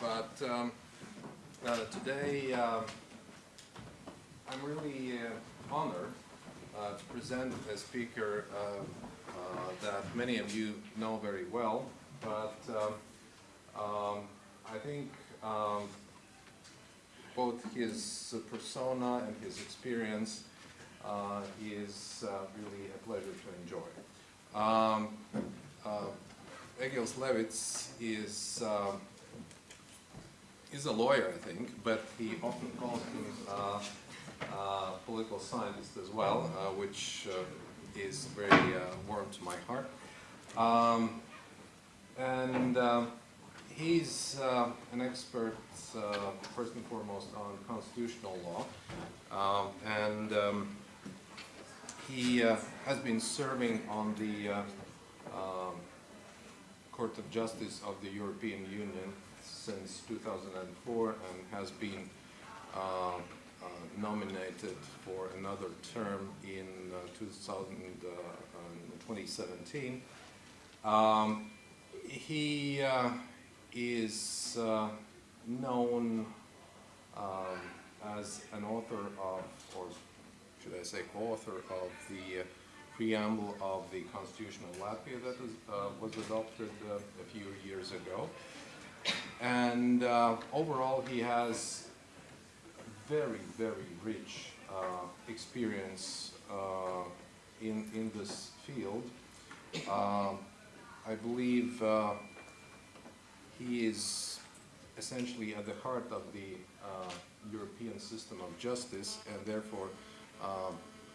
But um, uh, today um, I'm really uh, honored uh, to present a speaker uh, uh, that many of you know very well, but um, um, I think um, both his persona and his experience is really a pleasure to enjoy. Um, Egils Levits is is a lawyer, I think, but he often calls him uh, uh, political scientist as well, uh, which uh, is very uh, warm to my heart. Um, and he's uh, an expert, first and foremost, on constitutional law. And um, he has been serving on the um, Court of Justice of the European Union since 2004 and has been uh, uh, nominated for another term in uh, 2000, 2017. Um, he is known um, as an author of, or should I say co-author of the uh, preamble of the Constitution of Latvia that was, uh, was adopted uh, a few years ago. And uh, overall, he has very, very rich uh, experience uh, in, in this field. Uh, I believe uh, he is essentially at the heart of the uh, European system of justice, and therefore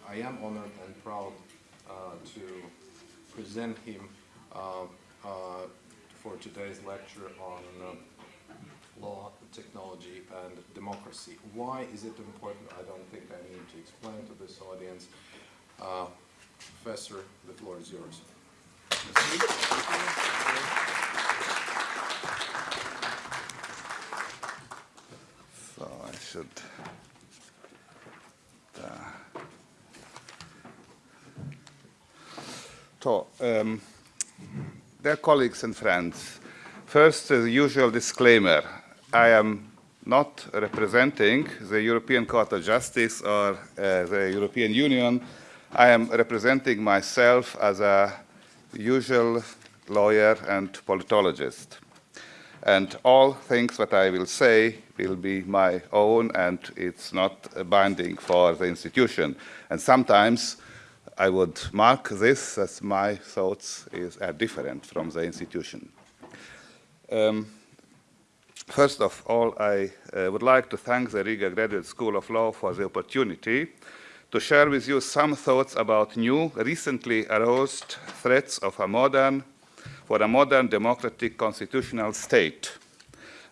I am honored and proud to present him for today's lecture on uh, law, technology, and democracy. Why is it important? I don't think I need to explain to this audience. Uh, Professor, the floor is yours. So I should... Uh, so, um, Dear colleagues and friends, first, the usual disclaimer. I am not representing the European Court of Justice or uh, the European Union. I am representing myself as a usual lawyer and politologist. And all things that I will say will be my own and it's not binding for the institution. And sometimes I would mark this as my thoughts is, are different from the institution. Um, first of all, I uh, would like to thank the Riga Graduate School of Law for the opportunity to share with you some thoughts about new, recently aroused threats of a modern, for a modern democratic constitutional state,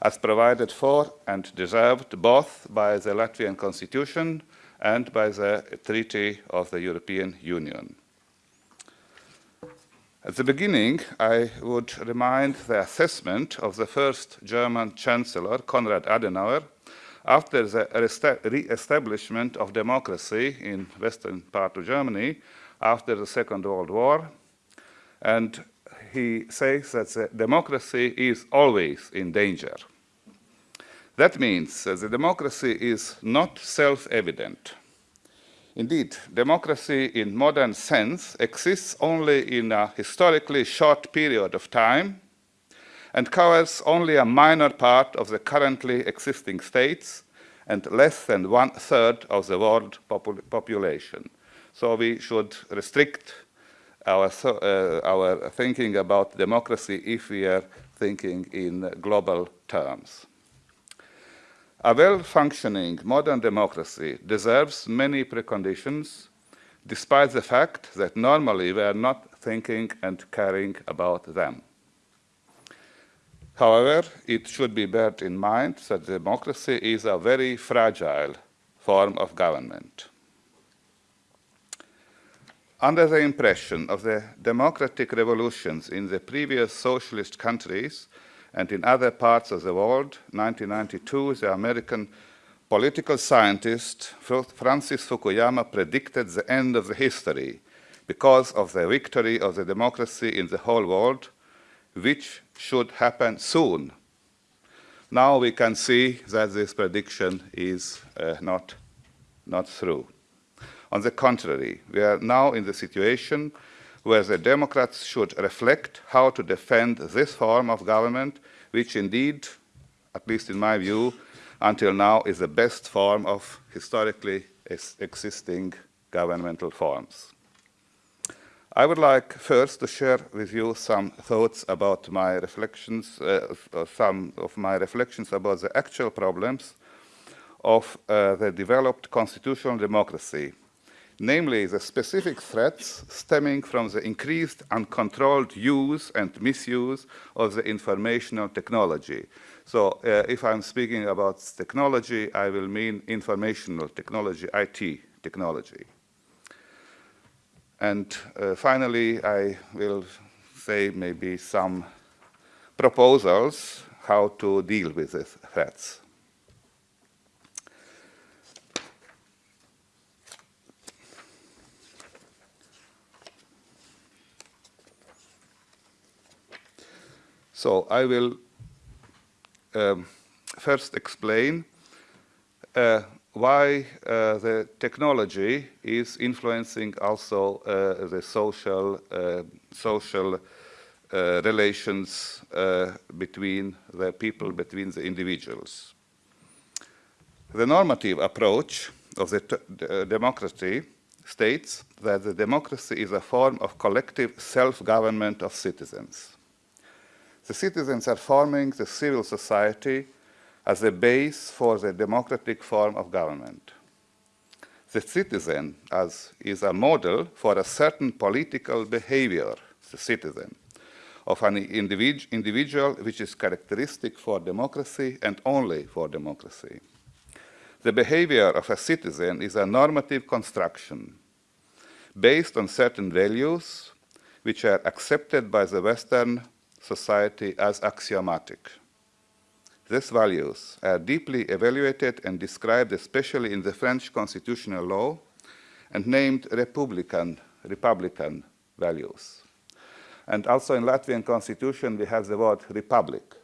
as provided for and deserved both by the Latvian constitution and by the Treaty of the European Union. At the beginning, I would remind the assessment of the first German Chancellor, Konrad Adenauer, after the re-establishment of democracy in western part of Germany after the Second World War. And he says that democracy is always in danger. That means that the democracy is not self-evident. Indeed, democracy in modern sense exists only in a historically short period of time and covers only a minor part of the currently existing states and less than one-third of the world popul population. So we should restrict our, uh, our thinking about democracy if we are thinking in global terms. A well-functioning modern democracy deserves many preconditions, despite the fact that normally we are not thinking and caring about them. However, it should be borne in mind that democracy is a very fragile form of government. Under the impression of the democratic revolutions in the previous socialist countries, and in other parts of the world, 1992, the American political scientist Francis Fukuyama predicted the end of the history because of the victory of the democracy in the whole world, which should happen soon. Now we can see that this prediction is uh, not, not true. On the contrary, we are now in the situation where the Democrats should reflect how to defend this form of government, which indeed, at least in my view, until now is the best form of historically existing governmental forms. I would like first to share with you some thoughts about my reflections, uh, some of my reflections about the actual problems of uh, the developed constitutional democracy namely the specific threats stemming from the increased uncontrolled use and misuse of the informational technology. So uh, if I'm speaking about technology, I will mean informational technology, IT technology. And uh, finally, I will say maybe some proposals how to deal with these threats. So I will um, first explain uh, why uh, the technology is influencing also uh, the social, uh, social uh, relations uh, between the people, between the individuals. The normative approach of the democracy states that the democracy is a form of collective self-government of citizens the citizens are forming the civil society as a base for the democratic form of government. The citizen as is a model for a certain political behavior, the citizen, of an individ individual which is characteristic for democracy and only for democracy. The behavior of a citizen is a normative construction based on certain values which are accepted by the Western society as axiomatic. These values are deeply evaluated and described especially in the French constitutional law and named republican, republican values. And also in Latvian constitution we have the word republic.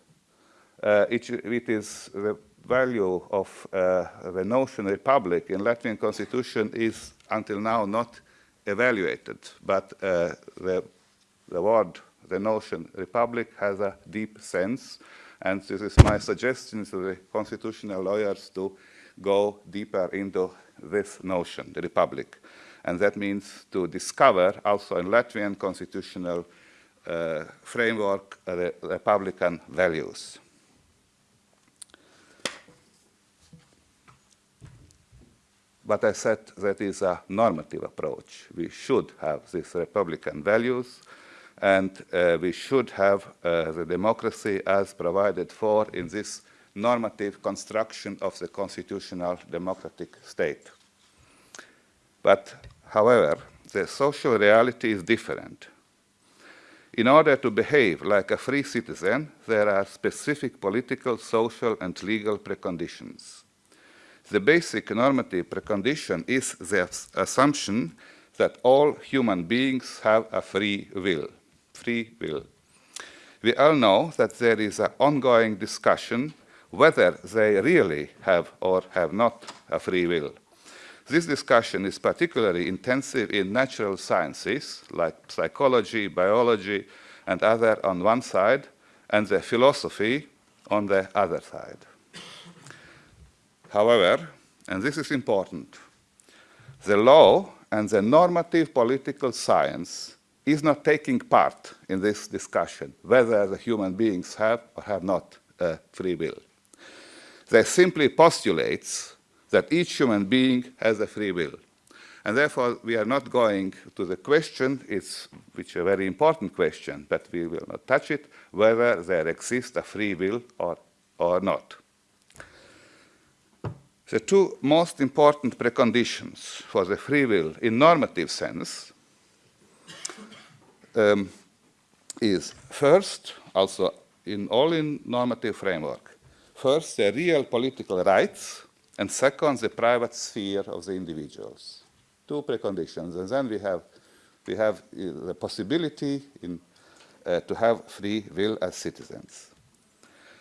Uh, it, it is the value of uh, the notion republic in Latvian constitution is until now not evaluated, but uh, the, the word the notion republic has a deep sense, and this is my suggestion to the constitutional lawyers to go deeper into this notion, the republic. And that means to discover also in Latvian constitutional uh, framework uh, the republican values. But I said that is a normative approach. We should have these republican values, and uh, we should have uh, the democracy as provided for in this normative construction of the constitutional democratic state. But, however, the social reality is different. In order to behave like a free citizen, there are specific political, social, and legal preconditions. The basic normative precondition is the assumption that all human beings have a free will free will. We all know that there is an ongoing discussion whether they really have or have not a free will. This discussion is particularly intensive in natural sciences like psychology, biology, and other on one side, and the philosophy on the other side. However, and this is important, the law and the normative political science is not taking part in this discussion, whether the human beings have or have not uh, free will. They simply postulates that each human being has a free will. And therefore, we are not going to the question, it's, which is a very important question, but we will not touch it, whether there exists a free will or, or not. The two most important preconditions for the free will in normative sense um, is first, also in all in normative framework, first the real political rights and second, the private sphere of the individuals. Two preconditions, and then we have, we have uh, the possibility in, uh, to have free will as citizens.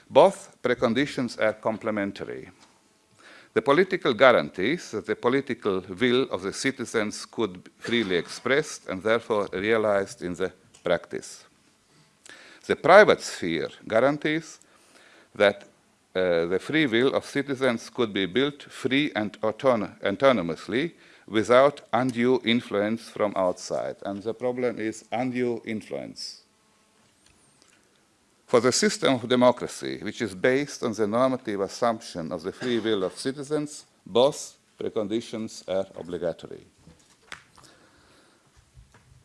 Both preconditions are complementary. The political guarantees that the political will of the citizens could be freely expressed and therefore realized in the practice. The private sphere guarantees that uh, the free will of citizens could be built free and autonomously without undue influence from outside. And the problem is undue influence. For the system of democracy, which is based on the normative assumption of the free will of citizens, both preconditions are obligatory.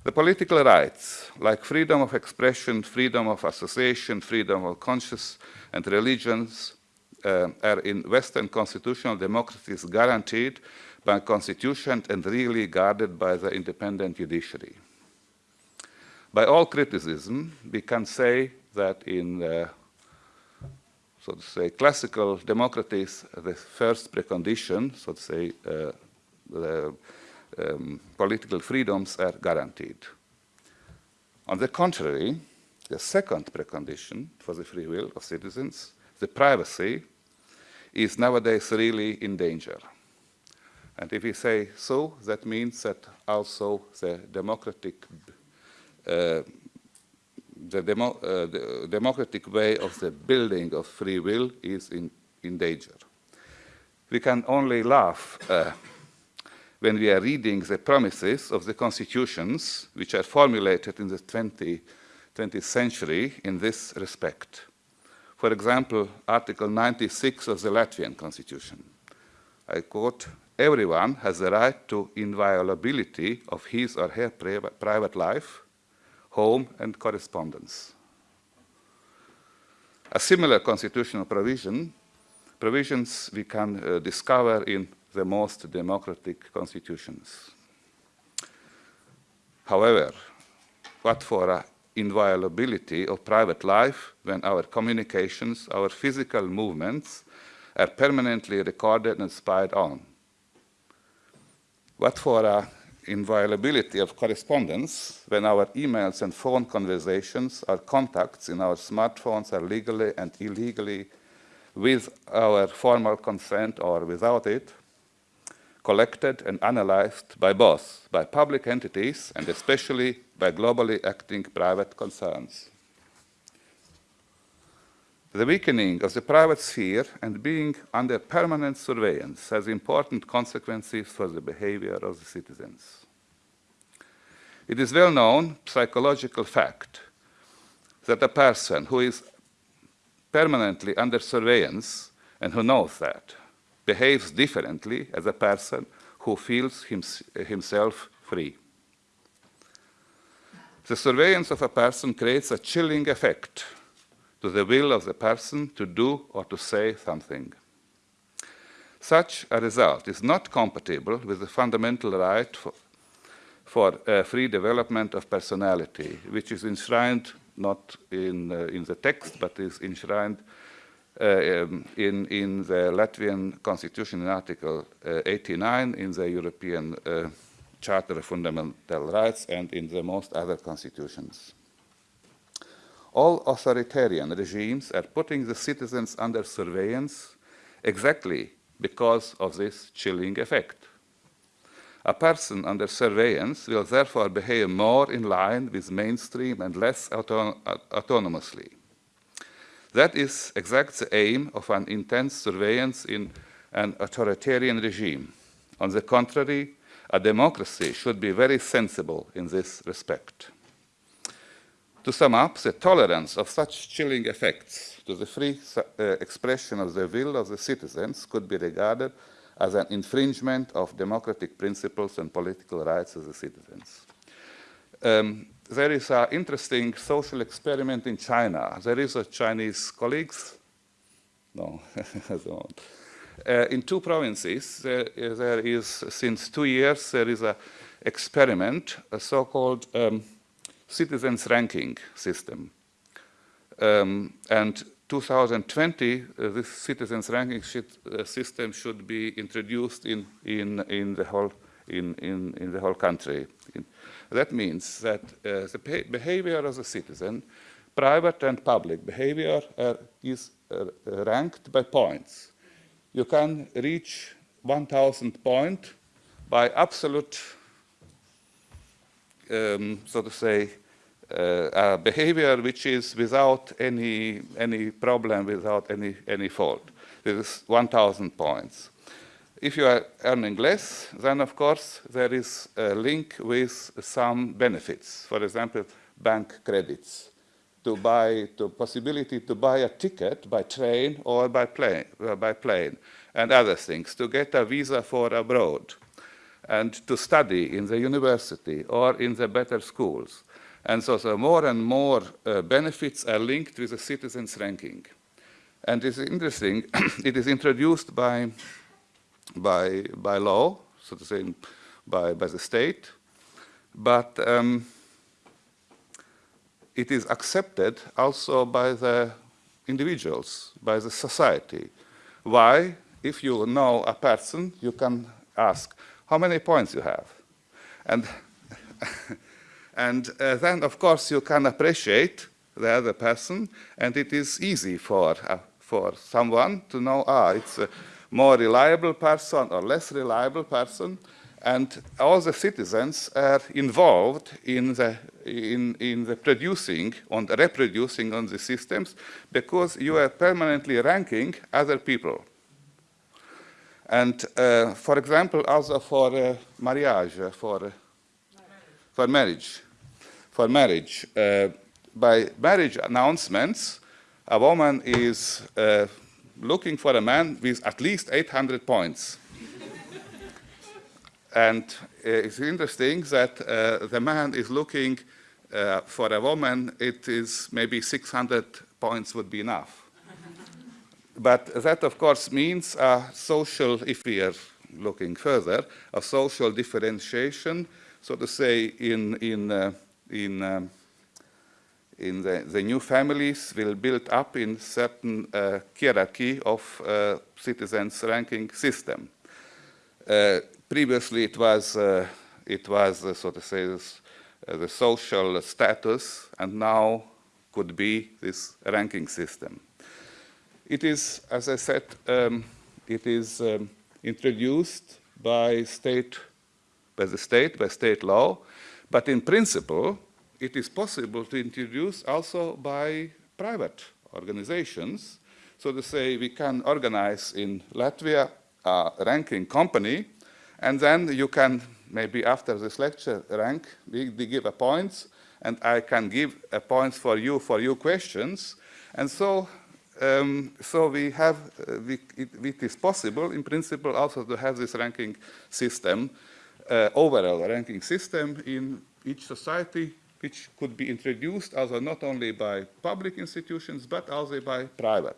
The political rights, like freedom of expression, freedom of association, freedom of conscience and religions, uh, are in Western constitutional democracies guaranteed by constitution and really guarded by the independent judiciary. By all criticism, we can say that in, uh, so to say, classical democracies, the first precondition, so to say, uh, the um, political freedoms are guaranteed. On the contrary, the second precondition for the free will of citizens, the privacy, is nowadays really in danger. And if we say so, that means that also the democratic uh, the, demo, uh, the, democratic way of the building of free will is in, in danger. We can only laugh uh, when we are reading the promises of the constitutions which are formulated in the 20, 20th century in this respect. For example, Article 96 of the Latvian constitution. I quote, everyone has the right to inviolability of his or her private life, home, and correspondence. A similar constitutional provision, provisions we can uh, discover in the most democratic constitutions. However, what for an inviolability of private life when our communications, our physical movements are permanently recorded and spied on? What for a inviolability of correspondence when our emails and phone conversations our contacts in our smartphones are legally and illegally with our formal consent or without it, collected and analyzed by both, by public entities and especially by globally acting private concerns. The weakening of the private sphere and being under permanent surveillance has important consequences for the behavior of the citizens. It is well-known psychological fact that a person who is permanently under surveillance and who knows that behaves differently as a person who feels hims himself free. The surveillance of a person creates a chilling effect to the will of the person to do or to say something. Such a result is not compatible with the fundamental right for, for uh, free development of personality, which is enshrined not in, uh, in the text, but is enshrined uh, um, in, in the Latvian constitution in Article uh, 89, in the European uh, Charter of Fundamental Rights, and in the most other constitutions. All authoritarian regimes are putting the citizens under surveillance exactly because of this chilling effect. A person under surveillance will therefore behave more in line with mainstream and less auto autonomously. That is exactly the aim of an intense surveillance in an authoritarian regime. On the contrary, a democracy should be very sensible in this respect. To sum up, the tolerance of such chilling effects to the free uh, expression of the will of the citizens could be regarded as an infringement of democratic principles and political rights of the citizens. Um, there is an interesting social experiment in China. There is a Chinese colleagues, no, uh, in two provinces, there, is, since two years, there is an experiment, a so-called um, citizens ranking system. Um, and 2020, uh, this citizens ranking uh, system should be introduced in, in, in, the, whole, in, in, in the whole country. In, that means that uh, the behavior of the citizen, private and public behavior uh, is uh, ranked by points. You can reach 1,000 point by absolute, um, so to say, uh, behavior which is without any, any problem, without any, any fault. This is 1,000 points. If you are earning less, then of course there is a link with some benefits. For example, bank credits to buy, to possibility to buy a ticket by train or by plane, uh, by plane and other things, to get a visa for abroad and to study in the university or in the better schools. And so, so more and more uh, benefits are linked with the citizens ranking. And it's interesting, it is introduced by, by, by law, so to say, by, by the state, but um, it is accepted also by the individuals, by the society. Why? If you know a person, you can ask, how many points you have? And And uh, then, of course, you can appreciate the other person, and it is easy for, uh, for someone to know, ah, it's a more reliable person or less reliable person, and all the citizens are involved in the, in, in the producing and reproducing on the systems because you are permanently ranking other people. And uh, for example, also for uh, marriage, for uh, for marriage. For marriage. Uh, by marriage announcements, a woman is uh, looking for a man with at least 800 points. and uh, it's interesting that uh, the man is looking uh, for a woman, it is maybe 600 points would be enough. but that, of course, means a social, if we are looking further, a social differentiation so to say, in, in, uh, in, um, in the, the, new families will build up in certain uh, hierarchy of uh, citizens ranking system. Uh, previously, it was, uh, it was uh, so to say, this, the social status, and now could be this ranking system. It is, as I said, um, it is um, introduced by state by the state, by state law, but in principle, it is possible to introduce also by private organizations. So to say, we can organize in Latvia a ranking company, and then you can, maybe after this lecture, rank, we, give a points, and I can give a points for you for your questions. And so, um, so we have, uh, we, it, it is possible, in principle, also to have this ranking system uh, overall ranking system in each society, which could be introduced also not only by public institutions, but also by private,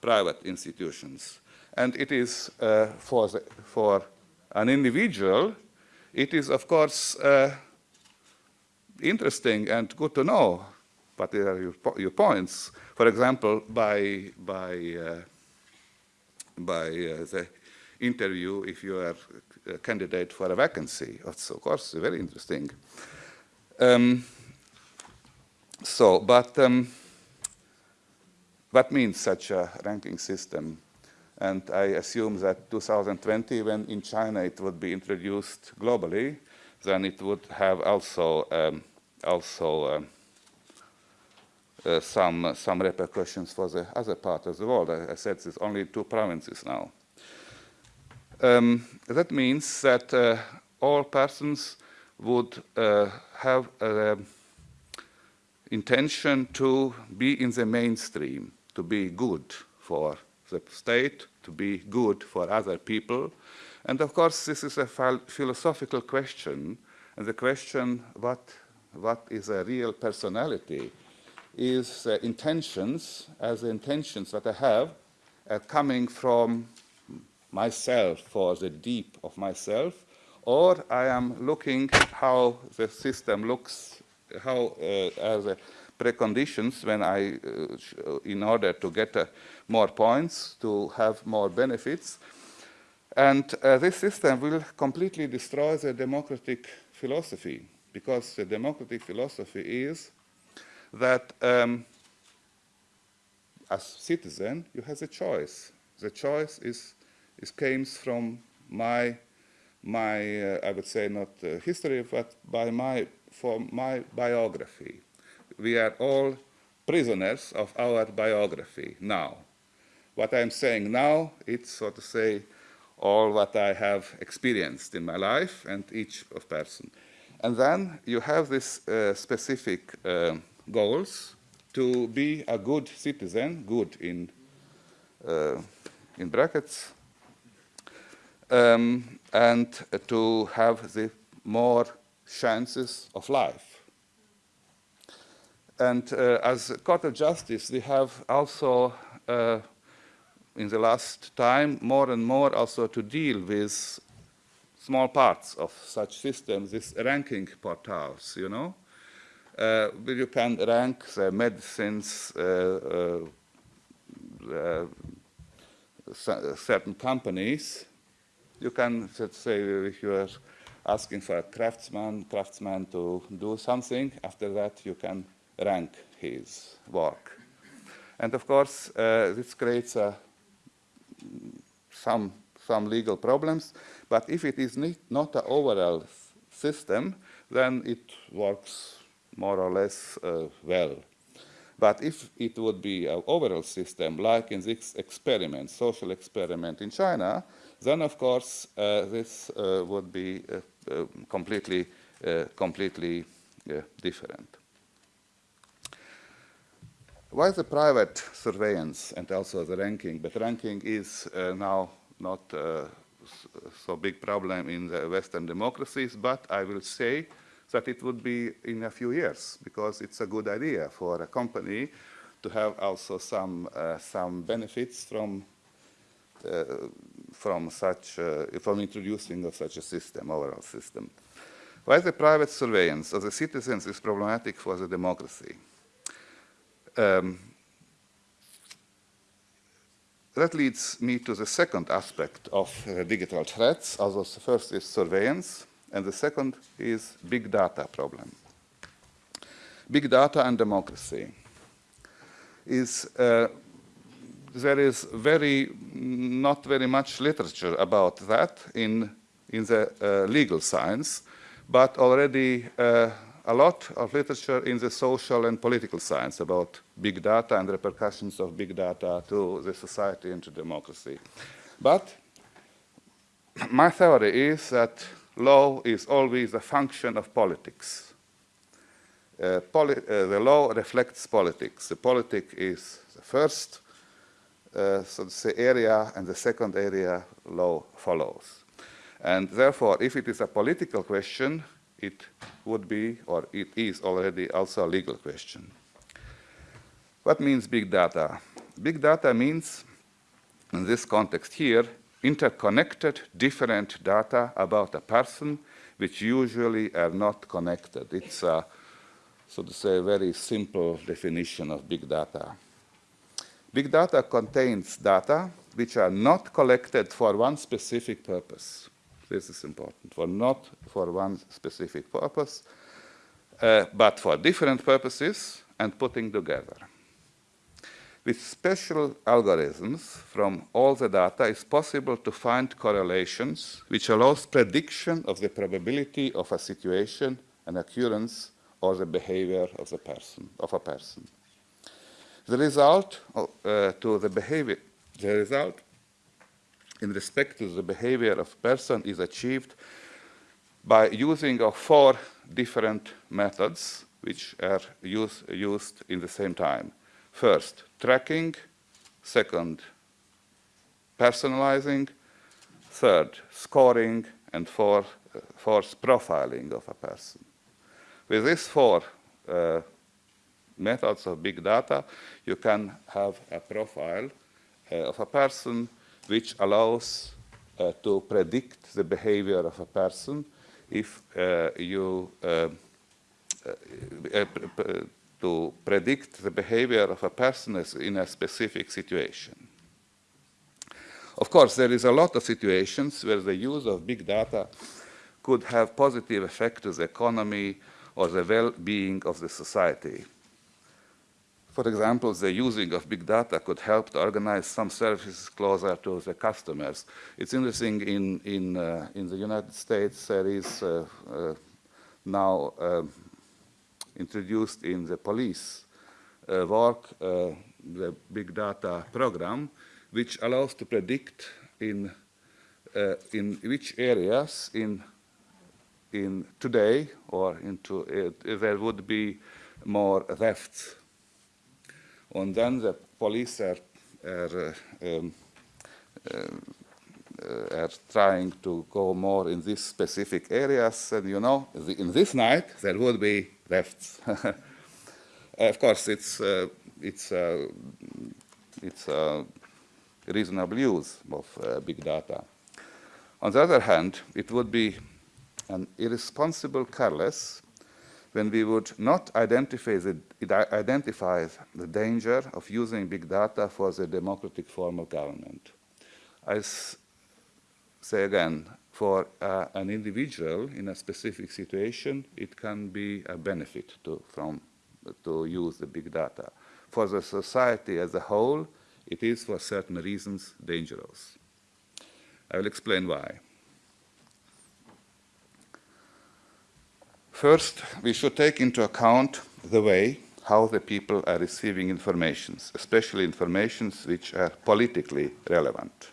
private institutions. And it is uh, for, the, for an individual, it is of course uh, interesting and good to know what are your, your points. For example, by, by, uh, by uh, the interview, if you are a candidate for a vacancy. That's, of course, very interesting. Um, so, but um, what means such a ranking system? And I assume that 2020, when in China it would be introduced globally, then it would have also um, also um, uh, some some repercussions for the other part of the world. I, I said it's only two provinces now. Um, that means that uh, all persons would uh, have an intention to be in the mainstream, to be good for the state, to be good for other people. And of course, this is a philosophical question. And the question, what, what is a real personality, is uh, intentions, as the intentions that I have, coming from myself for the deep of myself, or I am looking how the system looks, how uh, as a preconditions when I, uh, in order to get uh, more points, to have more benefits. And uh, this system will completely destroy the democratic philosophy, because the democratic philosophy is that um, as citizen, you have a choice. The choice is, is comes from my, my uh, I would say not uh, history, but by my, for my biography. We are all prisoners of our biography now. What I'm saying now, it's so to say all what I have experienced in my life and each of person. And then you have these uh, specific uh, goals to be a good citizen, good in, uh, in brackets, um, and to have the more chances of life. And uh, as Court of Justice, we have also, uh, in the last time, more and more also to deal with small parts of such systems, these ranking portals, you know, uh, you can rank the medicines, uh, uh, certain companies. You can, let's say, if you are asking for a craftsman, craftsman to do something, after that you can rank his work. And of course, uh, this creates uh, some, some legal problems, but if it is not an overall system, then it works more or less uh, well. But if it would be an overall system, like in this experiment, social experiment in China, then of course uh, this uh, would be uh, completely, completely different. Why the private surveillance and also the ranking? But ranking is now not so big problem in the Western democracies, but I will say that it would be in a few years because it's a good idea for a company to have also some uh, some benefits from uh, from such uh, from introducing of such a system overall system. Why the private surveillance of the citizens is problematic for the democracy? Um, that leads me to the second aspect of uh, digital threats. Also, the first is surveillance. And the second is big data problem. Big data and democracy is uh, there is very not very much literature about that in in the uh, legal science, but already uh, a lot of literature in the social and political science about big data and repercussions of big data to the society and to democracy. But my theory is that law is always a function of politics. Uh, poli uh, the law reflects politics. The politic is the first uh, so say area, and the second area law follows. And therefore, if it is a political question, it would be, or it is already also a legal question. What means big data? Big data means, in this context here, interconnected different data about a person which usually are not connected. It's a, so to say, a very simple definition of big data. Big data contains data which are not collected for one specific purpose. This is important, for not for one specific purpose, uh, but for different purposes and putting together. With special algorithms from all the data, it's possible to find correlations which allows prediction of the probability of a situation, an occurrence, or the behavior of, the person, of a person. The result uh, to the behavior, the result in respect to the behavior of person is achieved by using of four different methods which are use, used in the same time. First, tracking. Second, personalizing. Third, scoring. And fourth, uh, fourth profiling of a person. With these four uh, methods of big data, you can have a profile uh, of a person which allows uh, to predict the behavior of a person if uh, you uh, uh, to predict the behavior of a person in a specific situation. Of course, there is a lot of situations where the use of big data could have positive effect to the economy or the well-being of the society. For example, the using of big data could help to organize some services closer to the customers. It's interesting, in, in, uh, in the United States, there is uh, uh, now um, introduced in the police uh, work uh, the big data program, which allows to predict in, uh, in which areas in, in today or into uh, there would be more thefts and then the police are, are, um, are trying to go more in these specific areas. And you know, the, in this night, there would be thefts. of course, it's, uh, it's, uh, it's a reasonable use of uh, big data. On the other hand, it would be an irresponsible, careless, when we would not identify the, identify the danger of using big data for the democratic form of government. I say again, for uh, an individual in a specific situation, it can be a benefit to, from, to use the big data. For the society as a whole, it is for certain reasons dangerous. I will explain why. First, we should take into account the way how the people are receiving informations, especially informations which are politically relevant.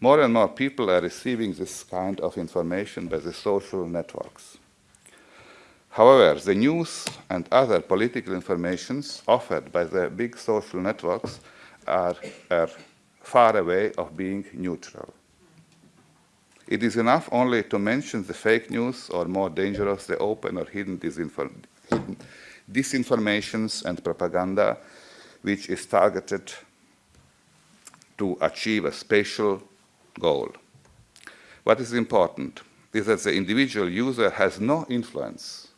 More and more people are receiving this kind of information by the social networks. However, the news and other political informations offered by the big social networks are, are far away of being neutral. It is enough only to mention the fake news or more dangerous, the open or hidden, disinform hidden disinformations and propaganda which is targeted to achieve a special goal. What is important is that the individual user has no influence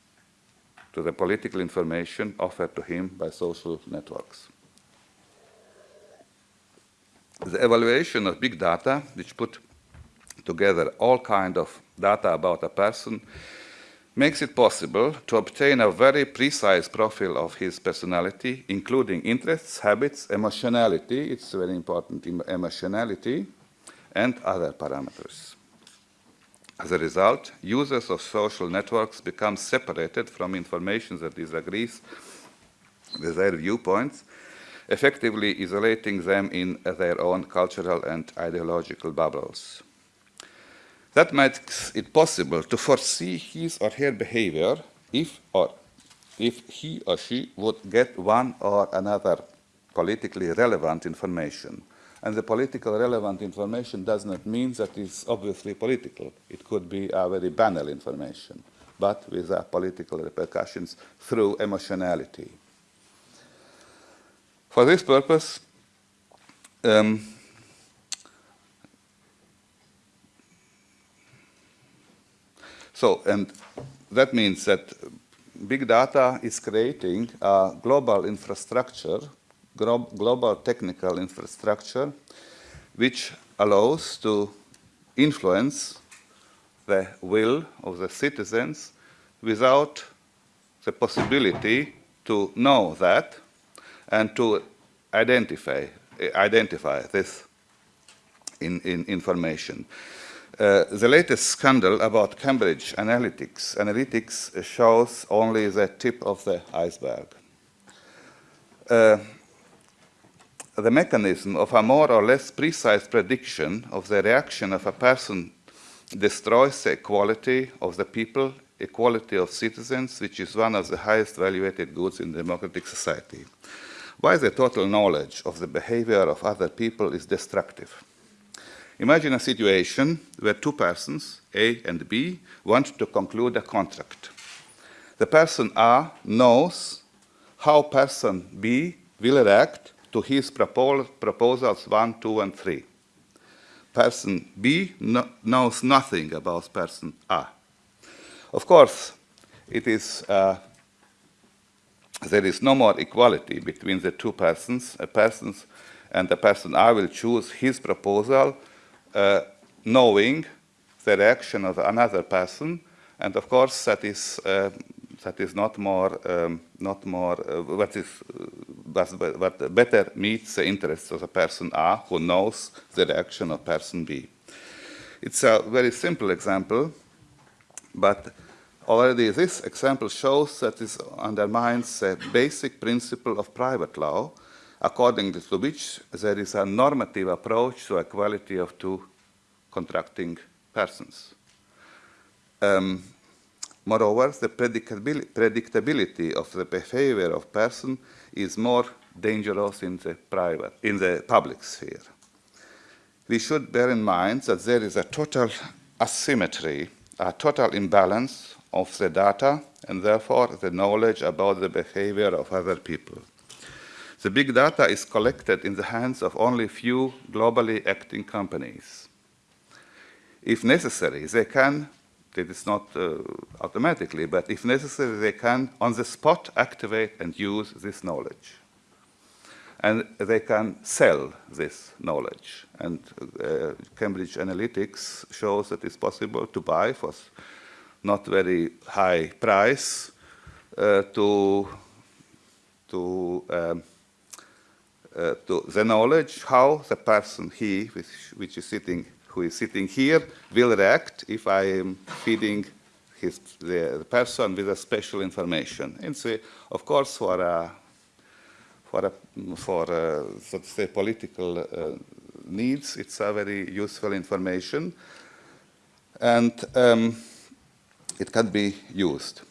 to the political information offered to him by social networks. The evaluation of big data, which put together all kind of data about a person makes it possible to obtain a very precise profile of his personality, including interests, habits, emotionality, it's very important, emotionality, and other parameters. As a result, users of social networks become separated from information that disagrees with their viewpoints, effectively isolating them in their own cultural and ideological bubbles. That makes it possible to foresee his or her behavior if or if he or she would get one or another politically relevant information. And the political relevant information does not mean that it's obviously political. It could be a very banal information, but with political repercussions through emotionality. For this purpose, um, So, and that means that big data is creating a global infrastructure, global technical infrastructure, which allows to influence the will of the citizens without the possibility to know that and to identify, identify this in, in information. Uh, the latest scandal about Cambridge Analytics, Analytics shows only the tip of the iceberg. Uh, the mechanism of a more or less precise prediction of the reaction of a person destroys the equality of the people, equality of citizens, which is one of the highest valued goods in democratic society. Why the total knowledge of the behavior of other people is destructive? Imagine a situation where two persons, A and B, want to conclude a contract. The person A knows how person B will react to his proposals 1, 2, and 3. Person B no knows nothing about person A. Of course, it is uh, there is no more equality between the two persons, a and the person A will choose his proposal, uh, knowing the reaction of another person, and of course that is uh, that is not more um, not more uh, what is uh, what better meets the interests of the person A who knows the reaction of person B. It's a very simple example, but already this example shows that this undermines the basic principle of private law, according to which there is a normative approach to equality of two contracting persons. Um, moreover, the predictability, of the behavior of person is more dangerous in the private, in the public sphere. We should bear in mind that there is a total asymmetry, a total imbalance of the data and therefore the knowledge about the behavior of other people. The big data is collected in the hands of only few globally acting companies. If necessary, they can, it is not uh, automatically, but if necessary, they can on the spot activate and use this knowledge. And they can sell this knowledge. And uh, Cambridge Analytica shows that it's possible to buy for not very high price uh, to, to, um, uh, to the knowledge how the person, he, which, which is sitting who is sitting here will react if I am feeding his, the, the person with a special information. And so, of course, for a, for, a, for a, so to say, political uh, needs, it's a very useful information. And um, it can be used.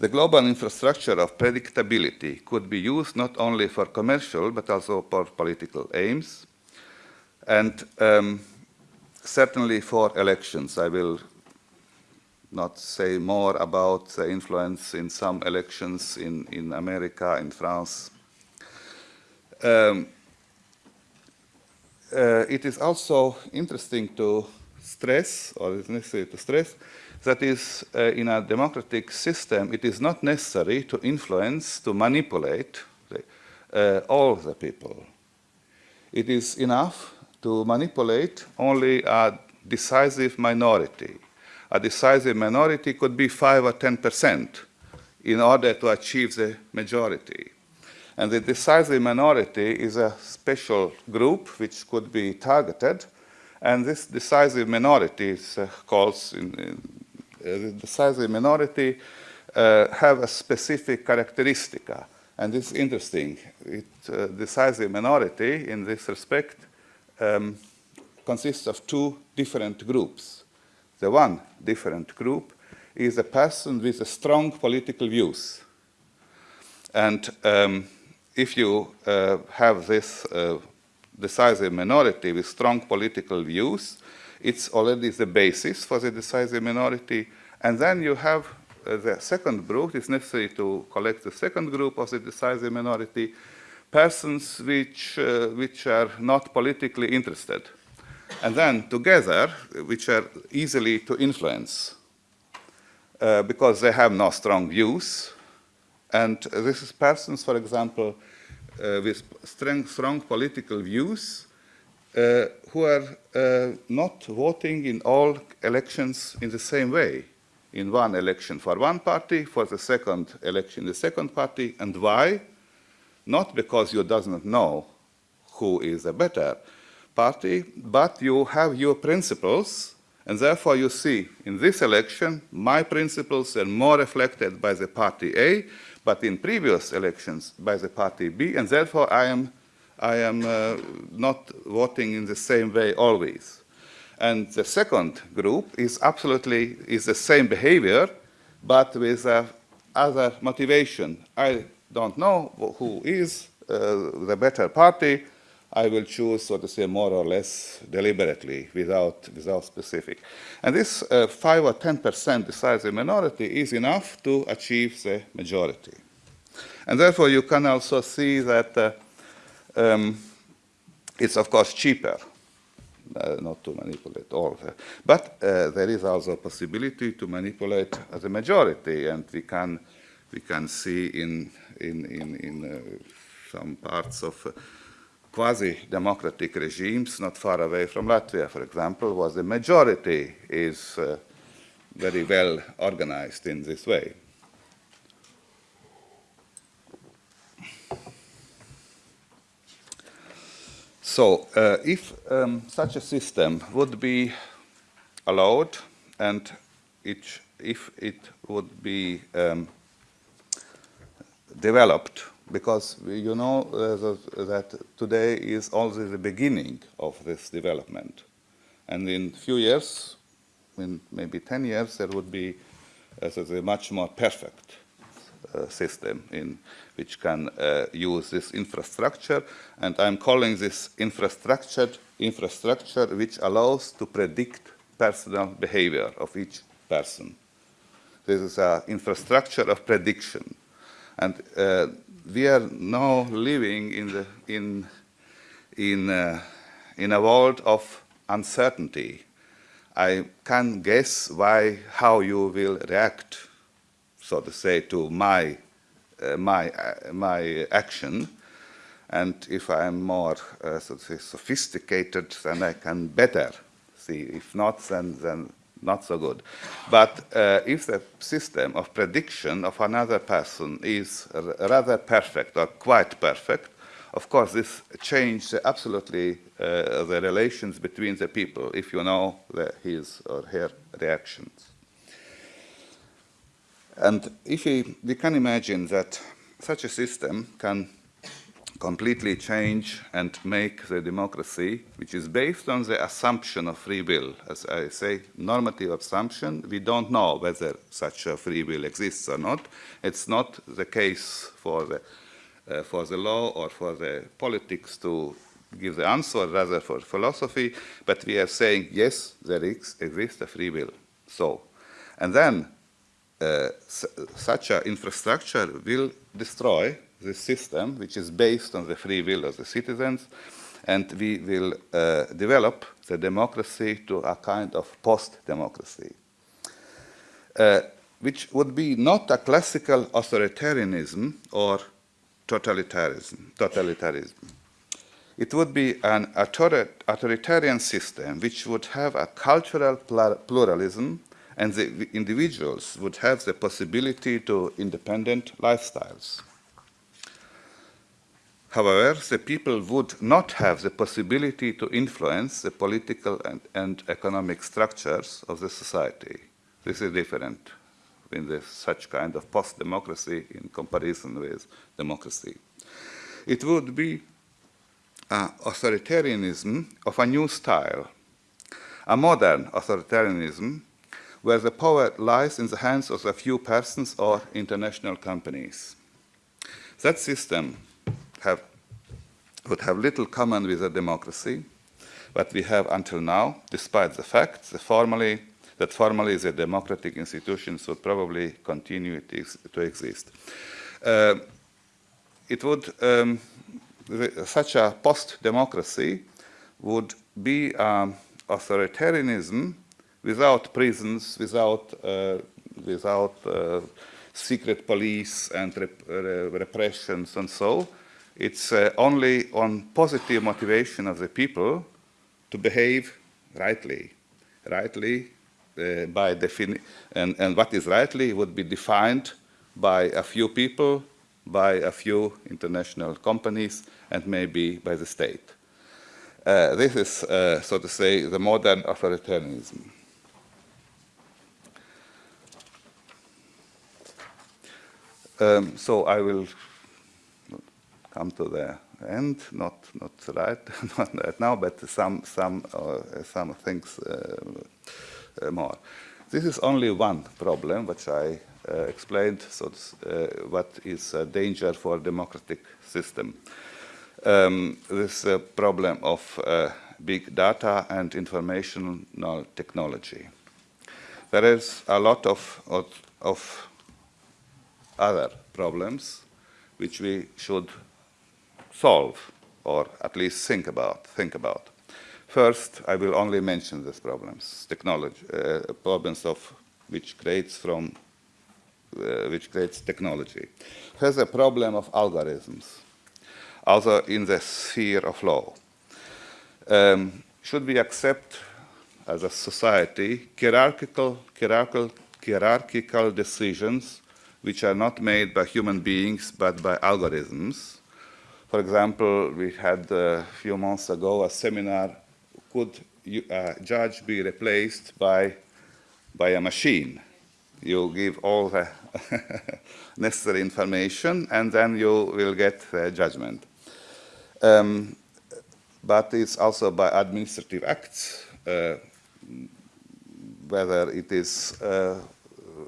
The global infrastructure of predictability could be used not only for commercial but also for political aims. And um, certainly for elections, I will not say more about the influence in some elections in, in America, in France. Um, uh, it is also interesting to stress, or it is necessary to stress, that is, uh, in a democratic system, it is not necessary to influence, to manipulate uh, all the people. It is enough to manipulate only a decisive minority. A decisive minority could be 5 or 10 percent in order to achieve the majority. And the decisive minority is a special group which could be targeted, and this decisive minority is uh, called, in, in, the decisive minority uh, have a specific characteristic, and it's interesting. It, uh, decisive minority, in this respect, um, consists of two different groups. The one different group is a person with a strong political views. And um, if you uh, have this uh, decisive minority with strong political views, it's already the basis for the decisive minority. And then you have uh, the second group, it's necessary to collect the second group of the decisive minority, persons which, uh, which are not politically interested. And then together, which are easily to influence uh, because they have no strong views. And this is persons, for example, uh, with strong, strong political views who are uh, not voting in all elections in the same way. In one election for one party, for the second election the second party. And why? not because you doesn't know who is a better party, but you have your principles, and therefore you see in this election, my principles are more reflected by the party A, but in previous elections by the party B, and therefore I am, I am uh, not voting in the same way always. And the second group is absolutely is the same behavior, but with uh, other motivation. I don't know who is uh, the better party, I will choose, so to say, more or less deliberately, without, without specific. And this uh, 5 or 10% decisive minority is enough to achieve the majority. And therefore, you can also see that uh, um, it's, of course, cheaper uh, not to manipulate all. The, but uh, there is also a possibility to manipulate the majority, and we can we can see in, in, in, in uh, some parts of uh, quasi-democratic regimes not far away from Latvia, for example, was the majority is uh, very well organized in this way. So, uh, if um, such a system would be allowed and it, if it would be um, developed, because you know uh, that today is only the beginning of this development. And in a few years, in maybe 10 years, there would be uh, much more perfect system in which can uh, use this infrastructure. And I'm calling this infrastructure infrastructure which allows to predict personal behavior of each person. This is an infrastructure of prediction. And uh, we are now living in, the, in, in, uh, in a world of uncertainty. I can guess why, how you will react, so to say, to my, uh, my, uh, my action. And if I'm more uh, so say, sophisticated, then I can better see. If not, then, then not so good. But uh, if the system of prediction of another person is rather perfect or quite perfect, of course, this changes absolutely uh, the relations between the people if you know the, his or her reactions. And if we, we can imagine that such a system can completely change and make the democracy, which is based on the assumption of free will. As I say, normative assumption, we don't know whether such a free will exists or not. It's not the case for the, uh, for the law or for the politics to give the answer, rather for philosophy, but we are saying, yes, there exists a free will. So, and then uh, such an infrastructure will destroy the system, which is based on the free will of the citizens, and we will uh, develop the democracy to a kind of post-democracy, uh, which would be not a classical authoritarianism or totalitarianism. totalitarianism. It would be an authoritarian system which would have a cultural pluralism and the individuals would have the possibility to independent lifestyles. However, the people would not have the possibility to influence the political and, and economic structures of the society. This is different in such kind of post-democracy in comparison with democracy. It would be uh, authoritarianism of a new style, a modern authoritarianism where the power lies in the hands of a few persons or international companies. That system have, would have little common with a democracy, but we have until now, despite the fact that formally, that formally the democratic institutions would probably continue to exist. Uh, it would, um, such a post-democracy would be um, authoritarianism without prisons, without, uh, without uh, secret police and rep repressions and so, it's uh, only on positive motivation of the people to behave rightly. Rightly, uh, by definition, and, and what is rightly would be defined by a few people, by a few international companies, and maybe by the state. Uh, this is, uh, so to say, the modern authoritarianism. Um, so I will come to the end, not not right, not right now, but some some uh, some things uh, uh, more. This is only one problem which I uh, explained. So uh, what is a danger for democratic system? Um, this problem of uh, big data and informational technology. There is a lot of, of, of other problems which we should solve or at least think about. Think about. First, I will only mention these problems, technology, uh, problems of which creates from uh, which creates technology, has a problem of algorithms, also in the sphere of law. Um, should we accept as a society hierarchical, hierarchical, hierarchical decisions which are not made by human beings but by algorithms? For example, we had a few months ago a seminar, could a judge be replaced by, by a machine? You give all the necessary information and then you will get the judgment. Um, but it's also by administrative acts, uh, whether it is, uh,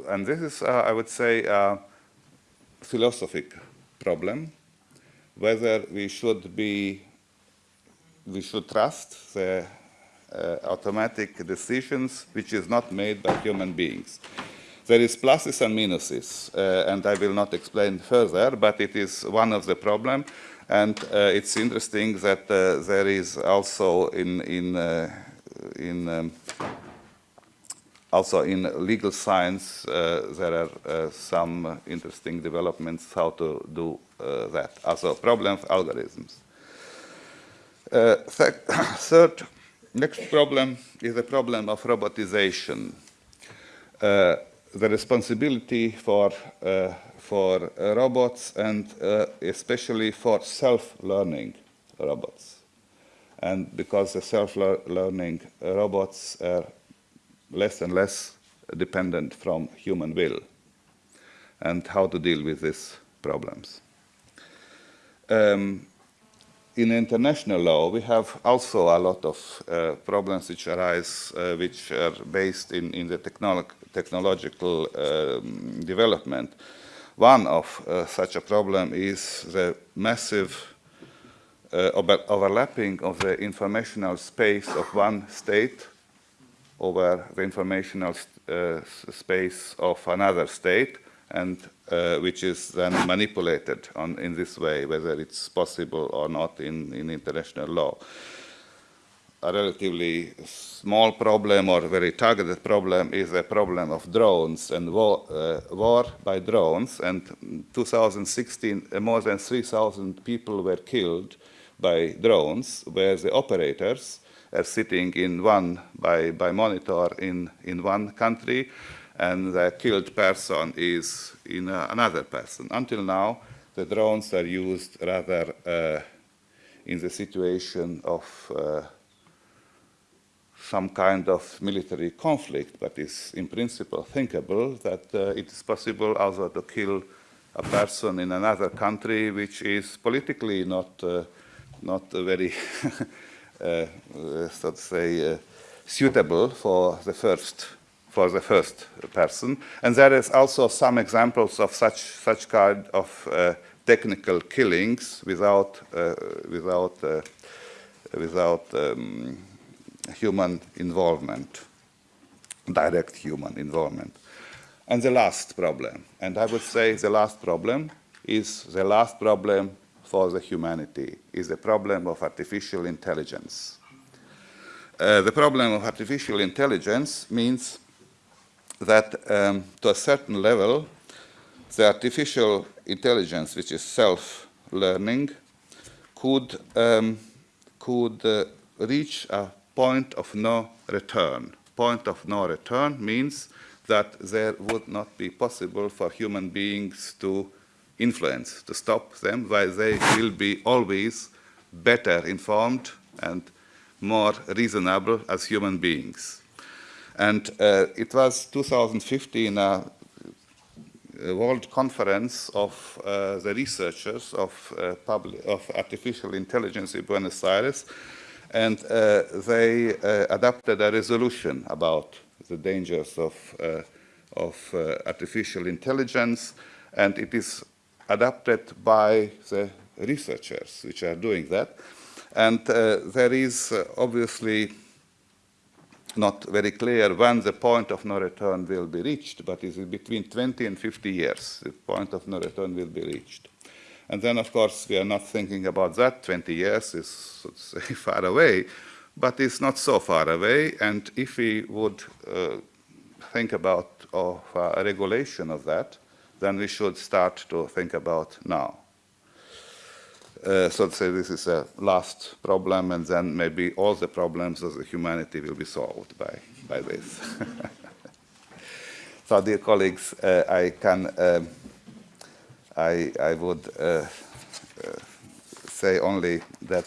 and this is, uh, I would say, a philosophic problem, whether we should be, we should trust the uh, automatic decisions which is not made by human beings. There is pluses and minuses, uh, and I will not explain further, but it is one of the problem, and it's interesting that there is also in, in, in um, also in legal science, uh, there are uh, some interesting developments how to do uh, that. Also, problem of algorithms. Th third, next problem is the problem of robotization. the responsibility for for robots and especially for self-learning robots. And because the self-learning robots are less and less dependent from human will and how to deal with these problems. Um, in international law, we have also a lot of uh, problems which arise, uh, which are based in, in the technolo technological um, development. One of uh, such a problem is the massive uh, over overlapping of the informational space of one state over the informational uh, space of another state and uh, which is then manipulated on, in this way, whether it's possible or not in, in international law. A relatively small problem or very targeted problem is the problem of drones and war, uh, war by drones. And in 2016, uh, more than 3,000 people were killed by drones, where the operators are sitting in one by, by monitor in, in one country and the killed person is in uh, another person. Until now, the drones are used rather uh, in the situation of uh, some kind of military conflict, but it's in principle thinkable that uh, it is possible also to kill a person in another country which is politically not, uh, not very Uh, uh, so to say, uh, suitable for the first for the first person. And there is also some examples of such such kind of uh, technical killings without without without um, human involvement, direct human involvement. And the last problem, and I would say the last problem is the last problem for the humanity is the problem of artificial intelligence. Uh, the problem of artificial intelligence means that um, to a certain level, the artificial intelligence, which is self-learning, could, um, could uh, reach a point of no return. Point of no return means that there would not be possible for human beings to influence to stop them, while they will be always better informed and more reasonable as human beings. And uh, it was 2015 a, a world conference of uh, the researchers of, uh, public, of artificial intelligence in Buenos Aires, and uh, they uh, adopted a resolution about the dangers of, uh, of artificial intelligence, and it is adapted by the researchers which are doing that. And uh, there is uh, obviously not very clear when the point of no return will be reached, but it is between 20 and 50 years the point of no return will be reached. And then, of course, we are not thinking about that. 20 years is, so say, far away, but it's not so far away. And if we would uh, think about of, uh, regulation of that, then we should start to think about now. Uh, so say this is a last problem, and then maybe all the problems of the humanity will be solved by, by this. so, dear colleagues, uh, I can, um, I, I would uh, uh say only that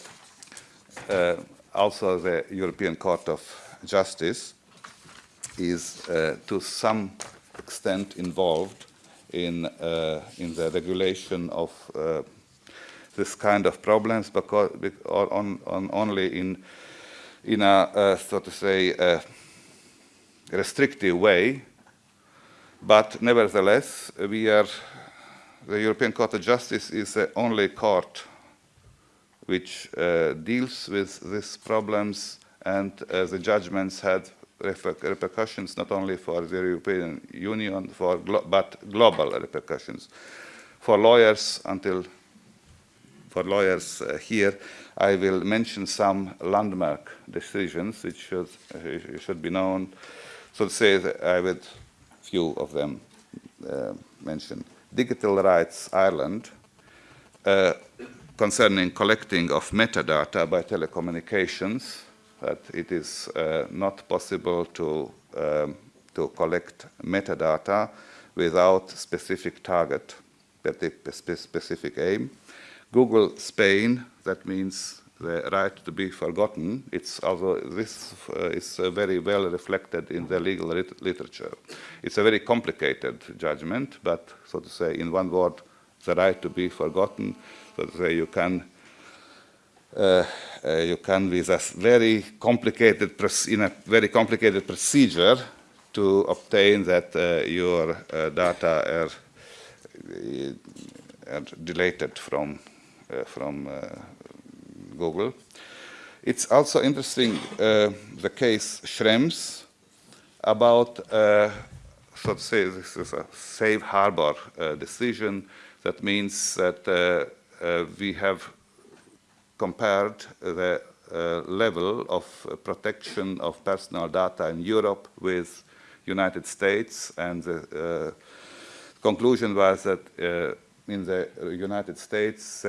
uh, also the European Court of Justice is uh, to some extent involved in, in the regulation of this kind of problems because on, on only in in a uh, so to say restrictive way. But nevertheless we are the European Court of Justice is the only court which uh, deals with these problems and uh, the judgments had repercussions not only for the European Union for glo but global repercussions for lawyers until for lawyers uh, here, I will mention some landmark decisions which should, uh, should be known. So to say I will few of them uh, mention. Digital Rights Ireland, uh, concerning collecting of metadata by telecommunications, that it is uh, not possible to, um, to collect metadata without specific target, specific aim. Google Spain, that means the right to be forgotten. It's also, this uh, is uh, very well reflected in the legal lit literature. It's a very complicated judgment, but so to say, in one word, the right to be forgotten, so to say, you can you can with a very complicated in a very complicated procedure to obtain that uh, your uh, data are, are deleted from uh, from uh, Google. It's also interesting, uh, the case Schrems, about, so to say, this is a safe harbor decision. That means that we have compared the uh, level of uh, protection of personal data in Europe with United States. And the uh, conclusion was that in the United States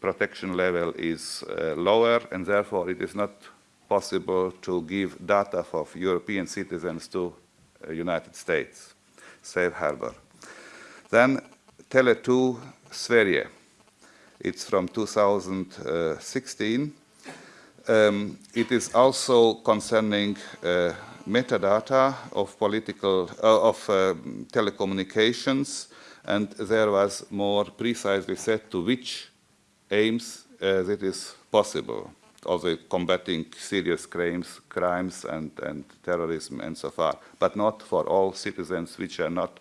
protection level is uh, lower and therefore it is not possible to give data of European citizens to uh, United States, safe harbor. Then Tele2 Sverige, it's from 2016. Um, it is also concerning uh, metadata of political, uh, of uh, telecommunications and there was more precisely said to which aims uh, possible, also combating serious crimes, crimes and, and terrorism and so far, but not for all citizens which are not,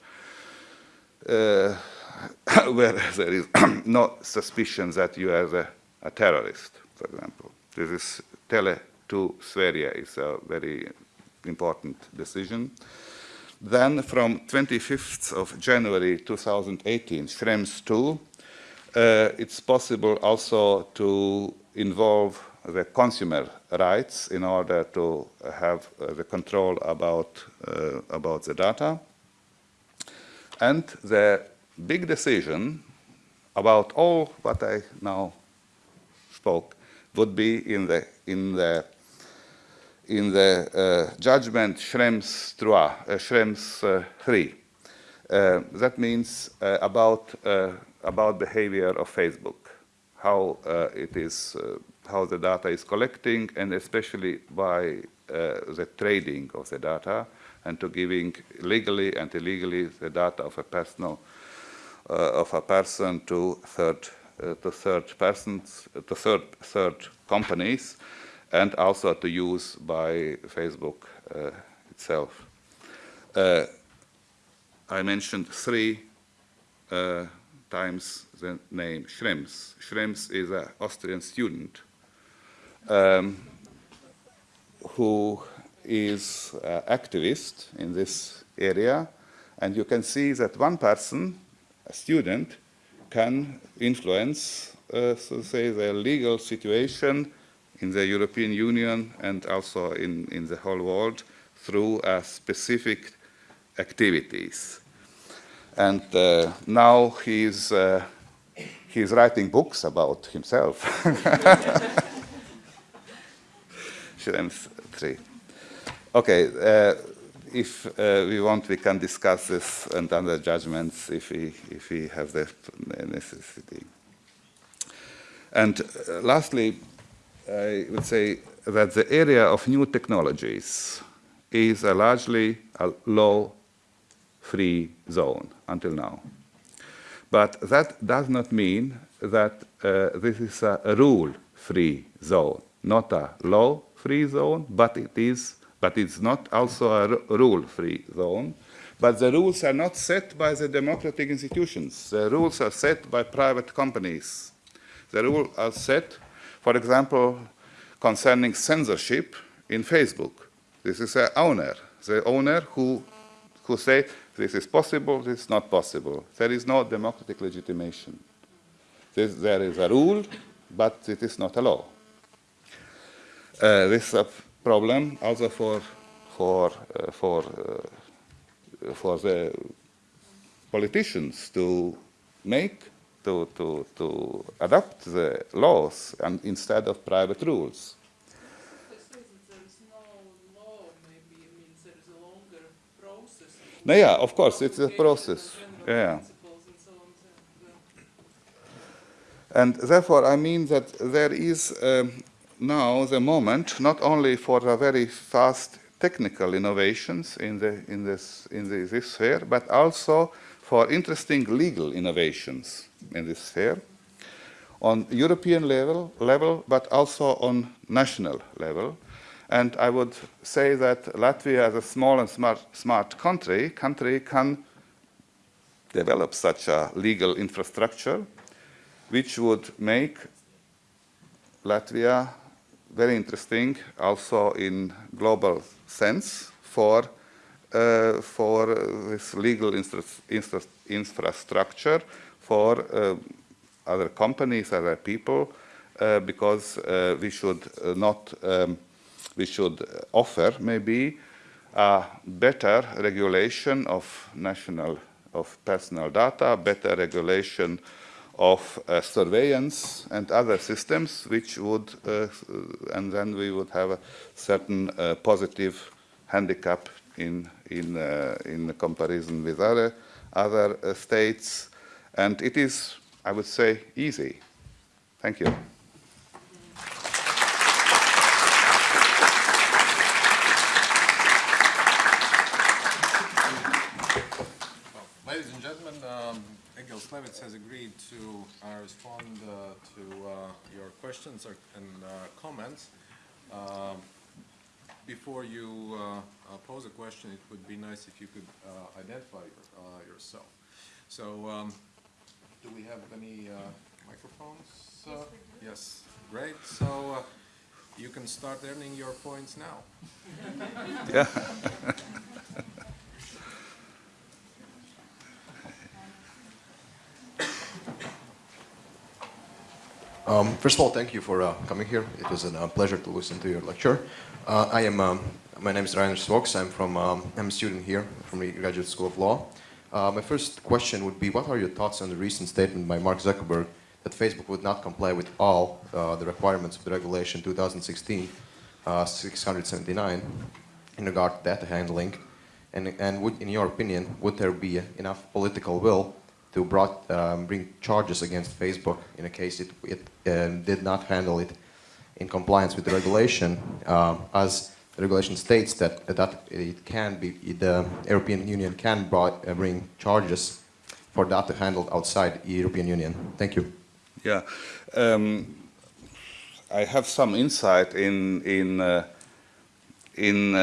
uh, where there is no suspicion that you are a, a terrorist, for example. This is Tele to Sverige is a very important decision. Then from 25th of January 2018, Schrems 2 uh, it's possible also to involve the consumer rights in order to have uh, the control about, uh, about the data. And the big decision about all what I now spoke would be in the, in the, in the uh, judgment Schrems 3, uh, Schrems, uh, 3. that means about about behavior of Facebook, how uh, it is, uh, how the data is collecting, and especially by uh, the trading of the data, and to giving legally and illegally the data of a personal uh, of a person to third uh, to third persons to third third companies, and also to use by Facebook uh, itself. I mentioned three times the name Schrems. Schrems is an Austrian student um, who is an activist in this area. And you can see that one person, a student, can influence, uh, so say, the legal situation in the European Union and also in, in the whole world through uh, specific activities. And uh, now he's, uh, he's writing books about himself. Schrems 3. Okay, uh, if uh, we want, we can discuss this and other judgments if we, if we have the necessity. And uh, lastly, I would say that the area of new technologies is a largely a law-free zone until now. But that does not mean that uh, this is a rule-free zone, not a law-free zone, but it is, but it's not also a rule-free zone. But the rules are not set by the democratic institutions. The rules are set by private companies. The rules are set, for example, concerning censorship in Facebook. This is the owner, the owner who, who say this is possible, this is not possible. There is no democratic legitimation. This, there is a rule, but it is not a law. Uh, this is a problem also for, for, uh, for, uh, for the politicians to make, to, to, to adopt the laws and instead of private rules. No, yeah, of course, it's a process. Yeah. And therefore, I mean that there is um, now the moment, not only for very fast technical innovations in, the, in, this, in the, this sphere, but also for interesting legal innovations in this sphere on European level, level, but also on national level. And I would say that Latvia, as a small and smart, smart country, country can develop such a legal infrastructure which would make Latvia very interesting also in global sense for, uh, for this legal infra infra infrastructure for uh, other companies, other people, uh, because uh, we should uh, not um, we should offer maybe a better regulation of national, of personal data, better regulation of uh, surveillance and other systems which would, uh, and then we would have a certain uh, positive handicap in, in, uh, in comparison with other, other uh, states. And it is, I would say, easy. Thank you. Klevitz has agreed to uh, respond uh, to uh, your questions or, and uh, comments. Um, before you uh, uh, pose a question, it would be nice if you could identify your, yourself. So, um, do we have any microphones? yes, great. So, you can start earning your points now. yeah. Um, first of all, thank you for uh, coming here. It was a uh, pleasure to listen to your lecture. Uh, I am, um, my name is Rainer Svoks. I'm from, um, I'm a student here from the Graduate School of Law. Uh, my first question would be, what are your thoughts on the recent statement by Mark Zuckerberg that Facebook would not comply with all uh, the requirements of the regulation 2016 679 in regard to data handling? And, and would, in your opinion, would there be enough political will to brought, um, bring charges against Facebook in a case it, it um, did not handle it in compliance with the regulation, um, as the regulation states that that it can be the European Union can uh, bring charges for data handled outside the European Union. Thank you. Yeah, um, I have some insight in in uh, in.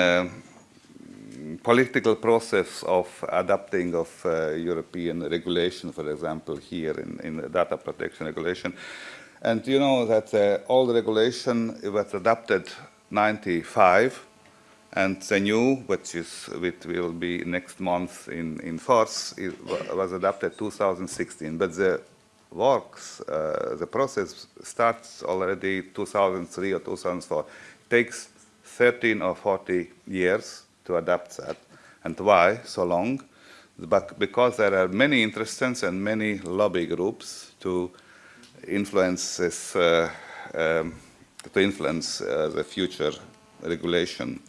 Political process of adapting of uh, European regulation, for example, here in, in the data protection regulation. And you know that uh, old regulation was adopted 95, and the new, which is which will be next month in in force, was adopted 2016. But the works, uh, the process starts already 2003 or 2004. It takes 13 or 40 years to adapt that. And why so long? but because there are many interests and many lobby groups to influence this, uh, um, to influence uh, the future regulation.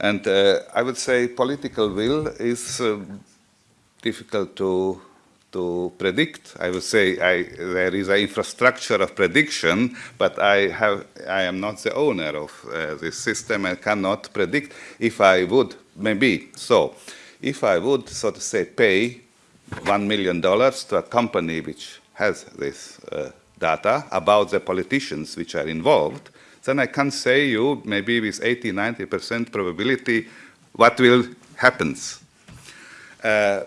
And uh, I would say political will is uh, difficult to to predict. I would say I, there is an infrastructure of prediction, but I, have, I am not the owner of uh, this system and cannot predict if I would, maybe. So, if I would, so to say, pay $1 million to a company which has this uh, data about the politicians which are involved, then I can say you maybe with 80, 90% probability what will happens. Uh,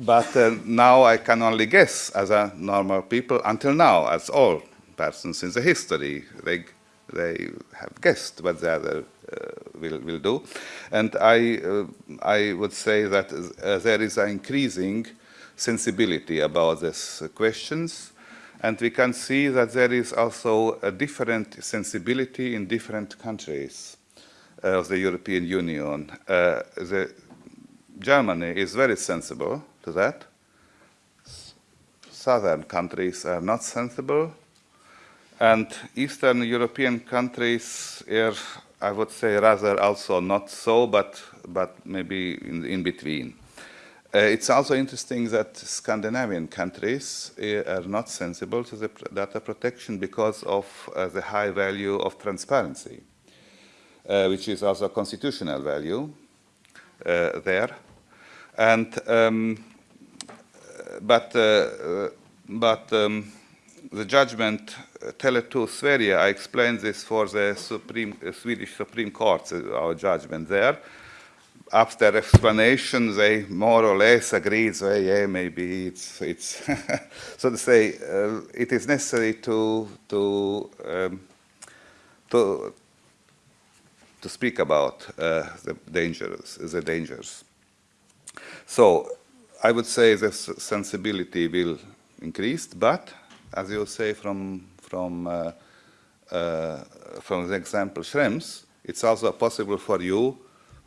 but uh, now I can only guess as a normal people until now, as all persons in the history, they, they have guessed what the other uh, will, will do. And I, uh, I would say that uh, there is an increasing sensibility about these questions. And we can see that there is also a different sensibility in different countries of the European Union. Uh, the Germany is very sensible to that. Southern countries are not sensible, and Eastern European countries are, I would say, rather also not so, but, but maybe in, in between. Uh, it's also interesting that Scandinavian countries uh, are not sensible to the data protection because of uh, the high value of transparency, uh, which is also a constitutional value uh, there. And um, but uh, but um, the judgment uh, Tele2 Sverige, I explained this for the Supreme, uh, Swedish Supreme Court, our judgment there. After explanation, they more or less agreed, so yeah, maybe it's, it's so to say, uh, it is necessary to, to, um, to, to speak about uh, the dangers, the dangers. So I would say the sensibility will increase, but as you say from from uh, uh, from the example Schrems, it's also possible for you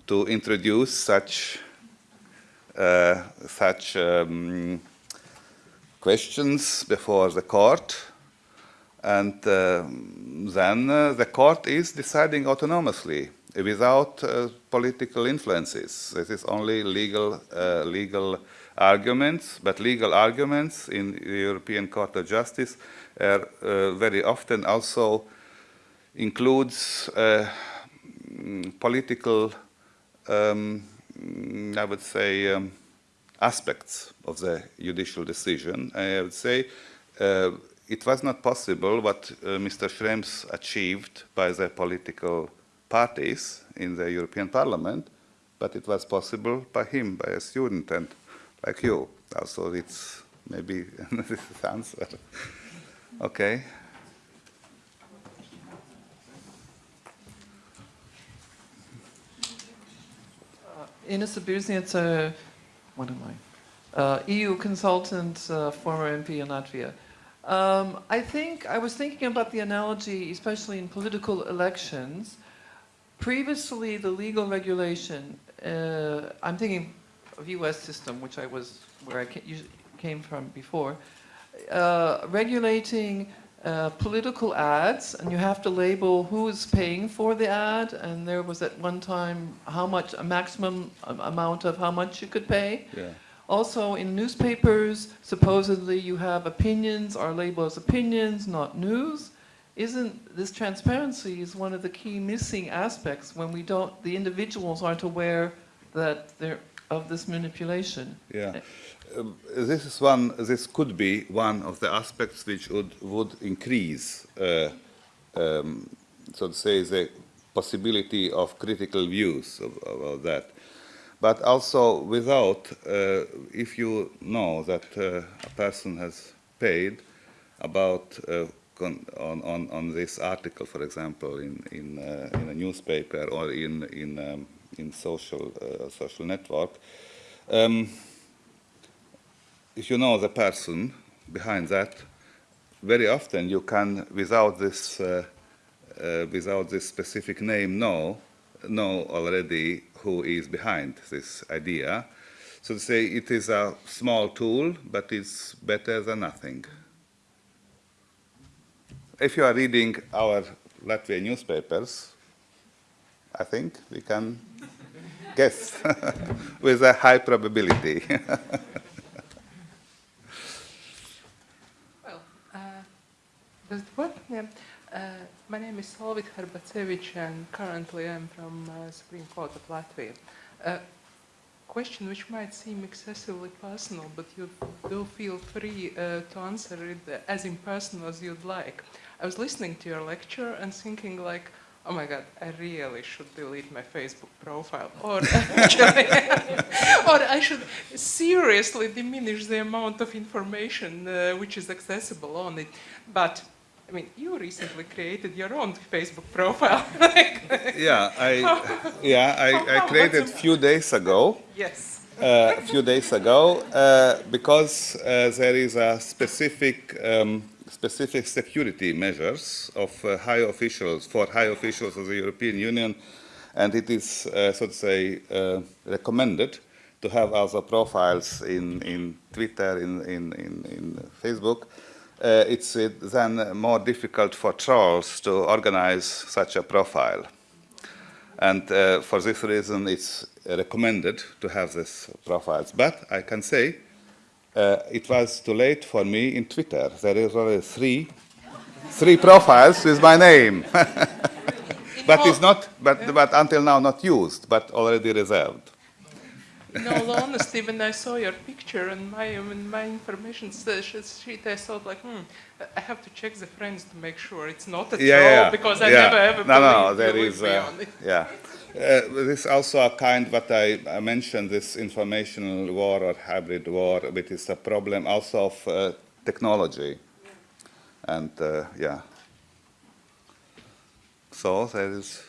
to introduce such uh, such um, questions before the court, and uh, then uh, the court is deciding autonomously without uh, political influences. This is only legal legal arguments, but legal arguments in the European Court of Justice are uh, very often also includes uh, political, um, I would say, um, aspects of the judicial decision. I would say uh, it was not possible what uh, Mr. Schrems achieved by the political parties in the European Parliament, but it was possible by him, by a student. and like you. Also, it's maybe this is answer. okay. Uh, Inese Birzniece, uh, what am I? Uh, EU consultant, uh, former MP in Latvia. Um, I think I was thinking about the analogy, especially in political elections. Previously, the legal regulation, uh, I'm thinking of U.S. system, which I was where I came from before, uh, regulating uh, political ads, and you have to label who is paying for the ad, and there was at one time how much a maximum amount of how much you could pay. Yeah. Also, in newspapers, supposedly you have opinions are labeled as opinions, not news. Isn't this transparency is one of the key missing aspects when we don't, the individuals aren't aware that they're of this manipulation. Yeah. Um, this is one. This could be one of the aspects which would would increase, uh, um, so to say, the possibility of critical views about that. But also, without, uh, if you know that uh, a person has paid about uh, on, on, on this article, for example, in in, uh, in a newspaper or in in um, in social uh, social network. Um, if you know the person behind that, very often you can, without this, uh, uh, without this specific name, know know already who is behind this idea. so to say it is a small tool, but it's better than nothing. If you are reading our Latvian newspapers, I think we can guess with a high probability. Well, uh, does it work? Yeah. Uh, my name is Solvit Herbacevic and currently I'm from uh, Supreme Court of Latvia. Uh, question which might seem excessively personal, but you do feel free uh, to answer it as impersonal as you'd like. I was listening to your lecture and thinking like, oh my god, I really should delete my Facebook profile. Or or I should seriously diminish the amount of information uh, which is accessible on it. But I mean, you recently created your own Facebook profile. Yeah, I, yeah, I, I created a few days ago. yes. uh, a few days ago uh, because uh, there is a specific um, specific security measures of uh, high officials for high officials of the European Union, and it is uh, so to say uh, recommended to have also profiles in in Twitter in in in, in Facebook. Uh, it's uh, then more difficult for trolls to organize such a profile. And uh, for this reason, it's recommended to have these profiles. But I can say uh, it was too late for me in Twitter. There is already three, three profiles with my name. but it's not, but, but until now not used, but already reserved. In all honesty, when I saw your picture and my and my information sheet, I thought like, hmm, I have to check the friends to make sure it's not a yeah, troll yeah, because I yeah. never ever no, no, believed, there believed is, uh, on it. yeah. Uh, this also a kind what I, I mentioned this informational war or hybrid war, which is a problem also of uh, technology, and uh, yeah. So there is.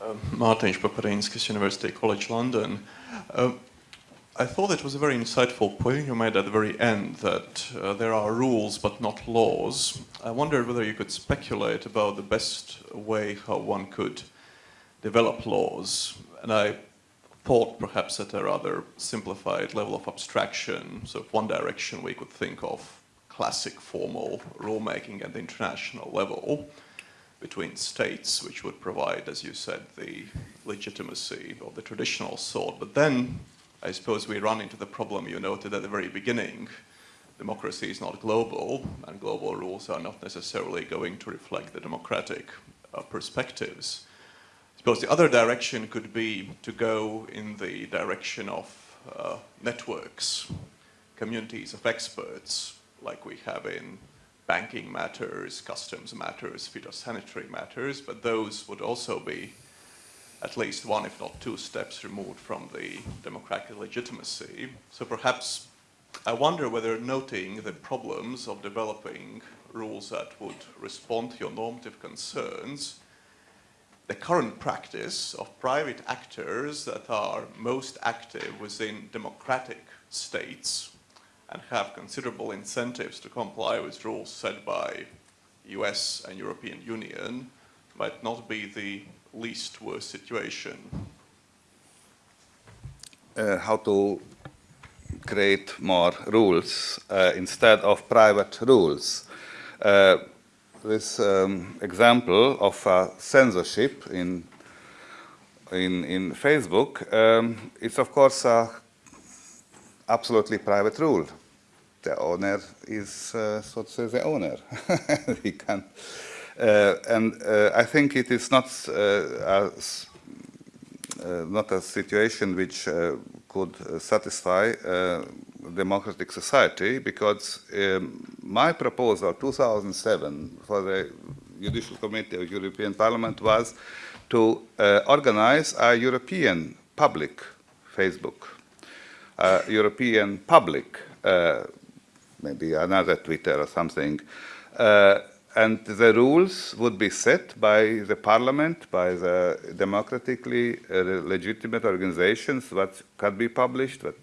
Um, Mārtiņš Paparinskis, University College London. Um, I thought it was a very insightful point you made at the very end that uh, there are rules but not laws. I wondered whether you could speculate about the best way how one could develop laws. And I thought perhaps at a rather simplified level of abstraction, so one direction we could think of classic formal rulemaking at the international level between states, which would provide, as you said, the legitimacy of the traditional sort. But then I suppose we run into the problem you noted at the very beginning. Democracy is not global, and global rules are not necessarily going to reflect the democratic uh, perspectives. I suppose the other direction could be to go in the direction of uh, networks, communities of experts, like we have in banking matters, customs matters, phytosanitary matters, but those would also be at least one, if not two steps removed from the democratic legitimacy. So perhaps I wonder whether noting the problems of developing rules that would respond to your normative concerns, the current practice of private actors that are most active within democratic states and have considerable incentives to comply with rules set by US and European Union might not be the least worst situation. Uh, how to create more rules uh, instead of private rules. Uh, this um, example of censorship in, in, in Facebook um, is of course a absolutely private rule. The owner is, uh, so to say, the owner. he can, uh, and uh, I think it is not a uh, not a situation which uh, could uh, satisfy democratic society because um, my proposal 2007 for the Judicial Committee of European Parliament was to organize a European public Facebook, a European public, maybe another Twitter or something, uh, and the rules would be set by the parliament, by the democratically uh, legitimate organizations, what can be published, what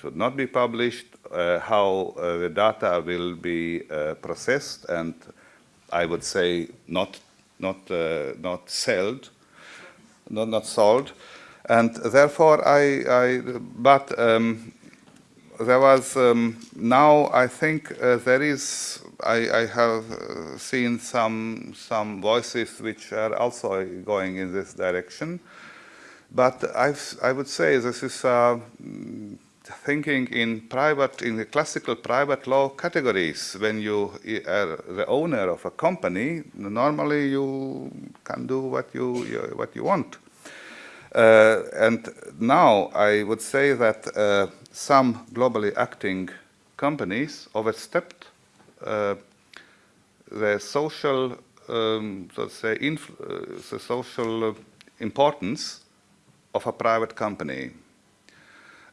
should not be published, uh, how uh, the data will be uh, processed, and I would say not not, uh, not sold, not, not sold. And therefore, I, I but um, there was um, now I think uh, there is I, I have uh, seen some some voices which are also going in this direction, but I've, I would say this is uh, thinking in private in the classical private law categories. When you are the owner of a company, normally you can do what you, you what you want. Uh, and now I would say that uh, some globally acting companies overstepped uh, the social, um, so say, the social importance of a private company.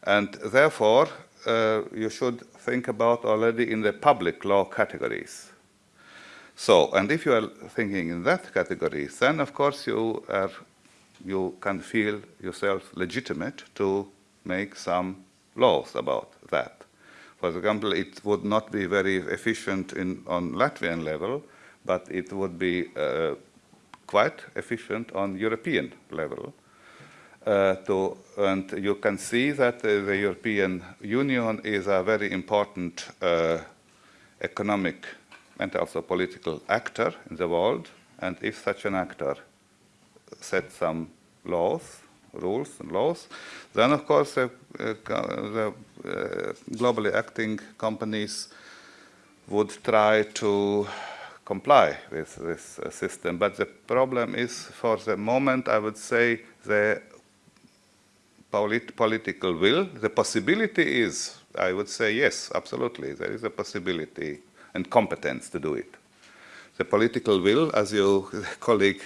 And therefore, uh, you should think about already in the public law categories. So, and if you are thinking in that category, then of course you are you can feel yourself legitimate to make some laws about that. For example, it would not be very efficient in, on Latvian level, but it would be uh, quite efficient on European level. Uh, to, and you can see that uh, the European Union is a very important uh, economic and also political actor in the world. And if such an actor set some laws, rules and laws, then of course the, uh, the uh, globally acting companies would try to comply with this uh, system. But the problem is, for the moment, I would say the polit political will. The possibility is, I would say, yes, absolutely, there is a possibility and competence to do it. The political will, as your colleague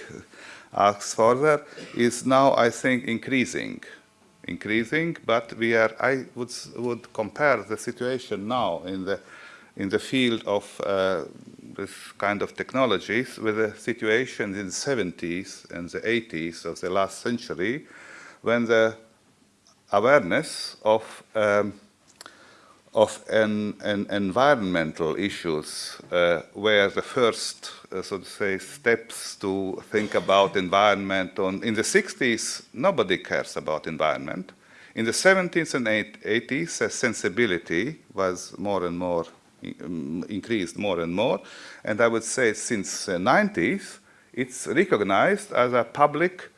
asks further, is now, I think, increasing. Increasing, but we are, I would, would compare the situation now in the, in the field of uh, this kind of technologies with the situation in the 70s and the 80s of the last century when the awareness of um, of an, an environmental issues uh, were the first, uh, so to say, steps to think about environment. On, in the 60s, nobody cares about environment. In the 70s and 80s, the sensibility was more and more um, increased more and more. And I would say since the 90s, it's recognized as a public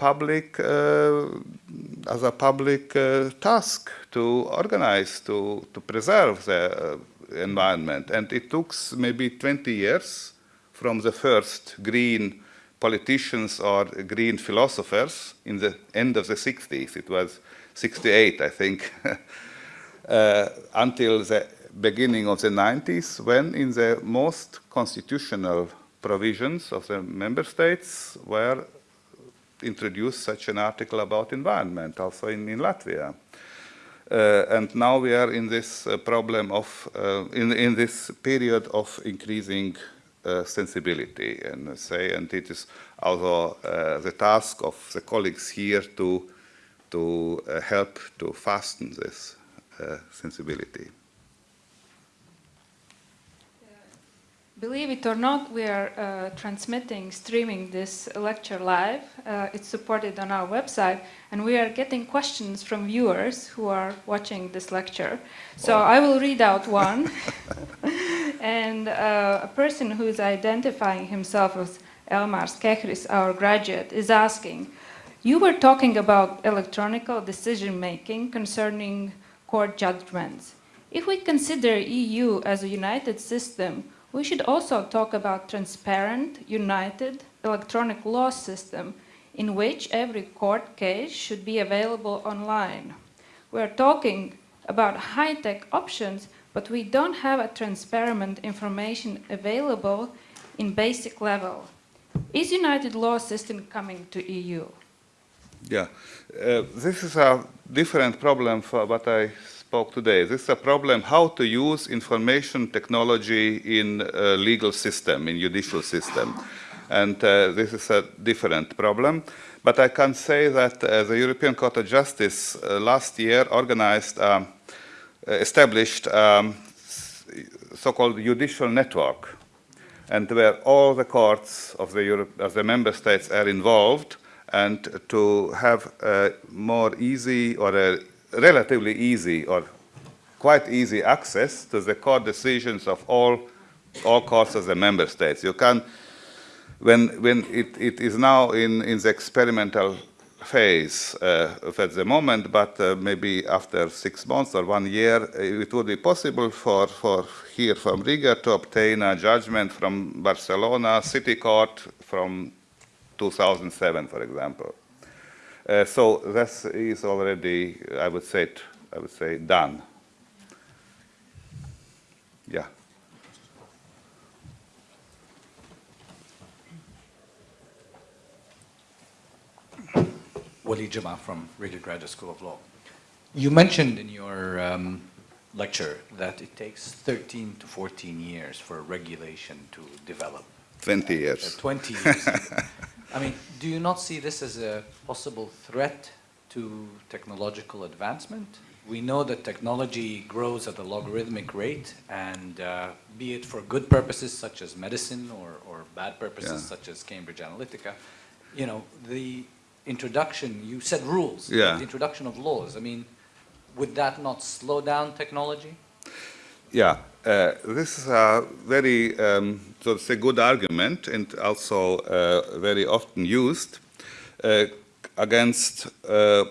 public uh, as a public uh, task to organize to to preserve the uh, environment. And it took maybe 20 years from the first green politicians or green philosophers in the end of the 60s it was 68 i think uh, until the beginning of the 90s when in the most constitutional provisions of the member states were introduced such an article about environment also in, in Latvia. Uh, and now we are in this uh, problem of, uh, in, in this period of increasing uh, sensibility and say, and it is also uh, the task of the colleagues here to, to uh, help to fasten this sensibility. Believe it or not, we are uh, transmitting, streaming this lecture live. Uh, it's supported on our website, and we are getting questions from viewers who are watching this lecture. So I will read out one. and uh, a person who is identifying himself as Elmar Kehris, our graduate, is asking, you were talking about electronical decision making concerning court judgments. If we consider EU as a united system, we should also talk about transparent, united electronic law system in which every court case should be available online. We are talking about high-tech options, but we don't have a transparent information available in basic level. Is united law system coming to EU? Yeah, uh, this is a different problem for what I spoke today. This is a problem how to use information technology in legal system, in judicial system. And uh, this is a different problem. But I can say that uh, the European Court of Justice uh, last year organized, um, established um, so-called judicial network. and where all the courts of the, Europe, of the member states are involved, and to have a more easy or a relatively easy or quite easy access to the court decisions of all, all courts of the member states. You can, when, when it, it is now in, in the experimental phase uh, at the moment, but uh, maybe after six months or one year, it would be possible for, for here from Riga to obtain a judgment from Barcelona City Court from 2007, for example. Uh, so this is already, I would say, I would say, done. Yeah. Wali Jama from Riga Graduate School of Law. You mentioned in your um, lecture that it takes 13 to 14 years for regulation to develop. 20 Uh, years. 20 years. I mean, do you not see this as a possible threat to technological advancement? We know that technology grows at a logarithmic rate, and uh, be it for good purposes such as medicine or, or bad purposes Yeah. such as Cambridge Analytica, you know, the introduction, you said rules, Yeah. the introduction of laws, I mean, would that not slow down technology? Yeah, uh, this is a very, um, so it's a good argument and also uh, very often used uh, against, uh,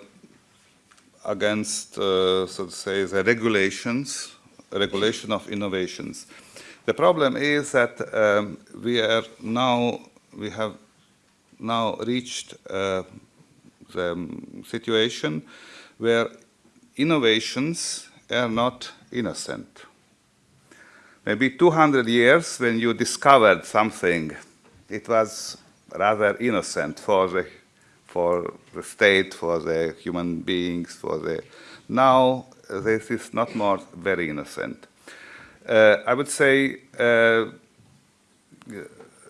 against, uh, so to say, the regulations, regulation of innovations. The problem is that um, we are now, we have now reached the situation where innovations are not innocent. Maybe 200 years when you discovered something, it was rather innocent for the, for the state, for the human beings, for the... Now, this is not more very innocent. Uh, I would say uh,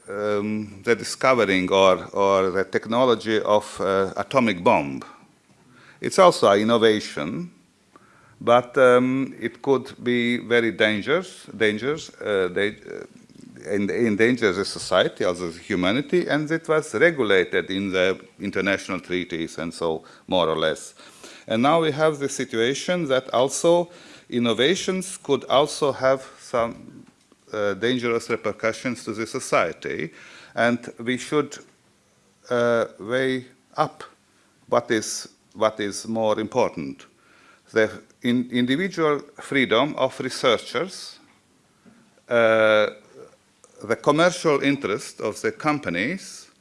um, the discovering or, or the technology of uh, atomic bomb. It's also an innovation, but um, it could be very dangerous, dangerous, uh, they, uh, endanger the society, also humanity, and it was regulated in the international treaties and so more or less. And now we have the situation that also innovations could also have some uh, dangerous repercussions to the society, and we should uh, weigh up what is, what is more important. The in individual freedom of researchers, uh, the commercial interest of the companies,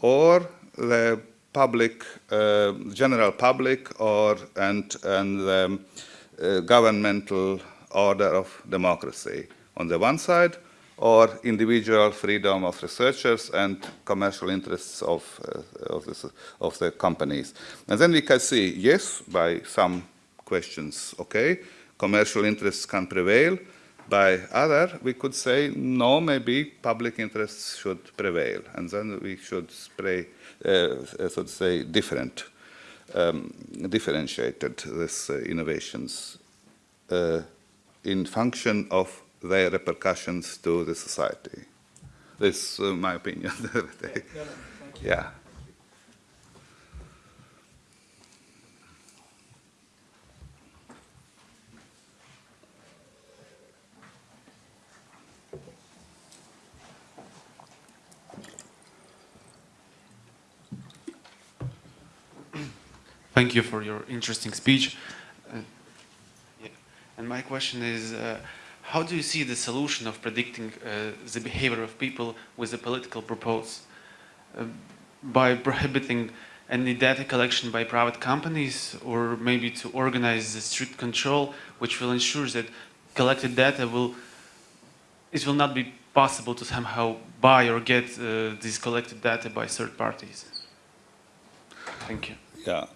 or the public, uh, general public, or and and the uh, governmental order of democracy on the one side, or individual freedom of researchers and commercial interests of, uh, of, the, of the companies. And then we can see, yes, by some questions, okay, commercial interests can prevail. By other, we could say, no, maybe public interests should prevail. And then we should spray, uh, so to say, different, um, differentiated these uh, innovations uh, in function of their repercussions to the society. This is uh, my opinion. yeah. Thank you for your interesting speech. Uh, yeah. And my question is, uh, how do you see the solution of predicting uh, the behavior of people with a political purpose? Uh, by prohibiting any data collection by private companies or maybe to organize a strict control which will ensure that collected data will it will not be possible to somehow buy or get uh, this collected data by third parties. Thank you. Yeah,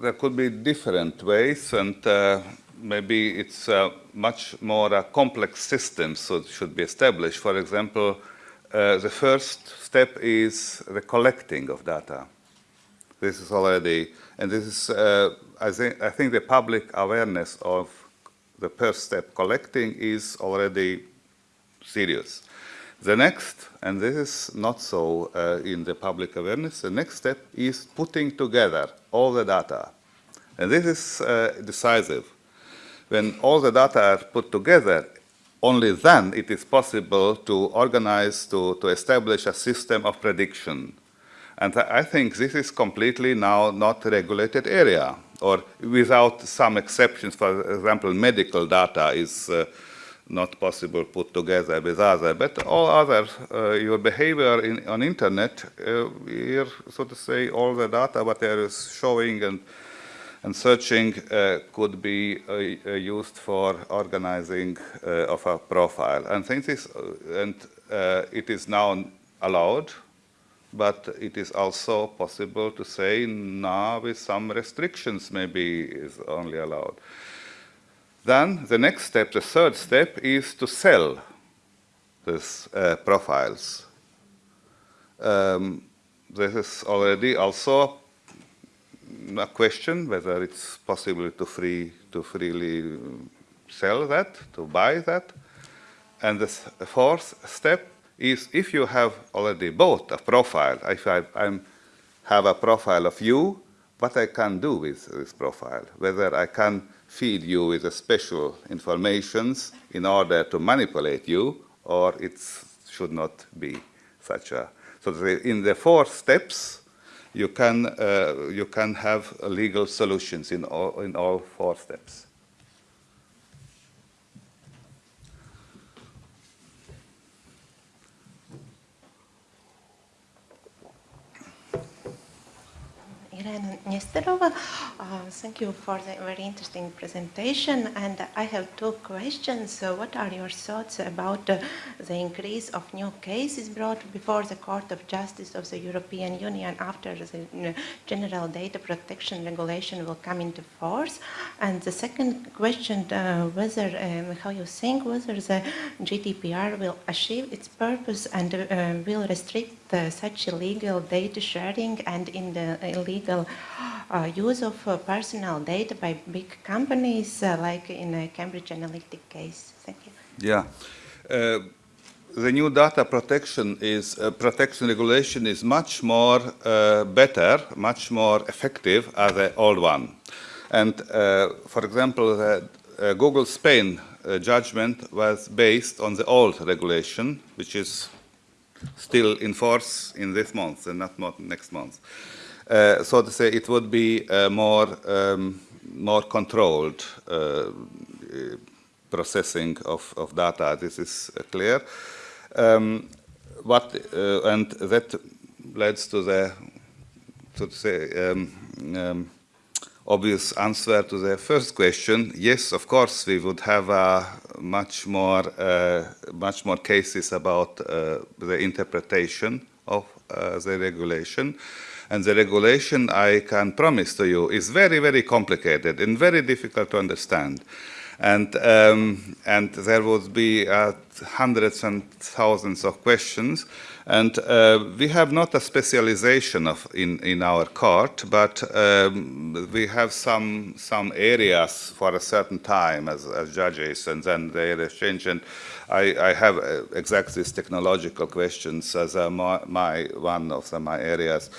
there could be different ways, and uh, maybe it's a much more uh, complex system, so it should be established. For example, uh, the first step is the collecting of data. This is already, and this is, uh, I, I think the public awareness of the first step collecting is already serious. The next, and this is not so uh, in the public awareness, the next step is putting together all the data. And this is uh, decisive. When all the data are put together, only then it is possible to organize, to, to establish a system of prediction. And I think this is completely now not a regulated area, or without some exceptions. For example, medical data is uh, not possible put together with other, but all other, uh, your behavior in, on internet, uh, here, so to say, all the data what there is showing and and searching uh, could be uh, uh, used for organizing uh, of a profile. And uh, and it is now allowed, but it is also possible to say now with some restrictions maybe is only allowed. Then the next step, the third step, is to sell these profiles. Um, this is already also a question whether it's possible to free to freely sell that, to buy that. And the fourth step is if you have already bought a profile, if I I'm, have a profile of you, what I can do with this profile, whether I can feed you with special informations in order to manipulate you, or it should not be such a. So in the four steps, you can, uh, you can have legal solutions in all, in all four steps. Irena Nesterova. Uh, thank you for the very interesting presentation. And I have two questions. So what are your thoughts about uh, the increase of new cases brought before the Court of Justice of the European Union after the uh, General Data Protection Regulation will come into force? And the second question, uh, whether, um, how you think whether the GDPR will achieve its purpose and uh, will restrict such illegal data sharing and in the illegal uh, use of uh, personal data by big companies, uh, like in a Cambridge Analytica case. Thank you. Yeah. Uh, the new data protection is uh, protection regulation is much more uh, better, much more effective as the old one. And for example, the Google Spain judgment was based on the old regulation, which is still in force in this month and not next month. Uh, so to say, it would be uh, more um, more controlled uh, processing of, of data. This is clear. Um, what and that leads to the to say um, um, obvious answer to the first question. Yes, of course, we would have a much more, uh, much more cases about uh, the interpretation of the regulation. And the regulation, I can promise to you, is very, very complicated and very difficult to understand. And, um, and there would be uh, hundreds and thousands of questions. And uh, we have not a specialization of in, in our court, but um, we have some some areas for a certain time as, as judges, and then they exchange. And I, I have uh, exactly these technological questions as uh, my, my, one of the, my areas.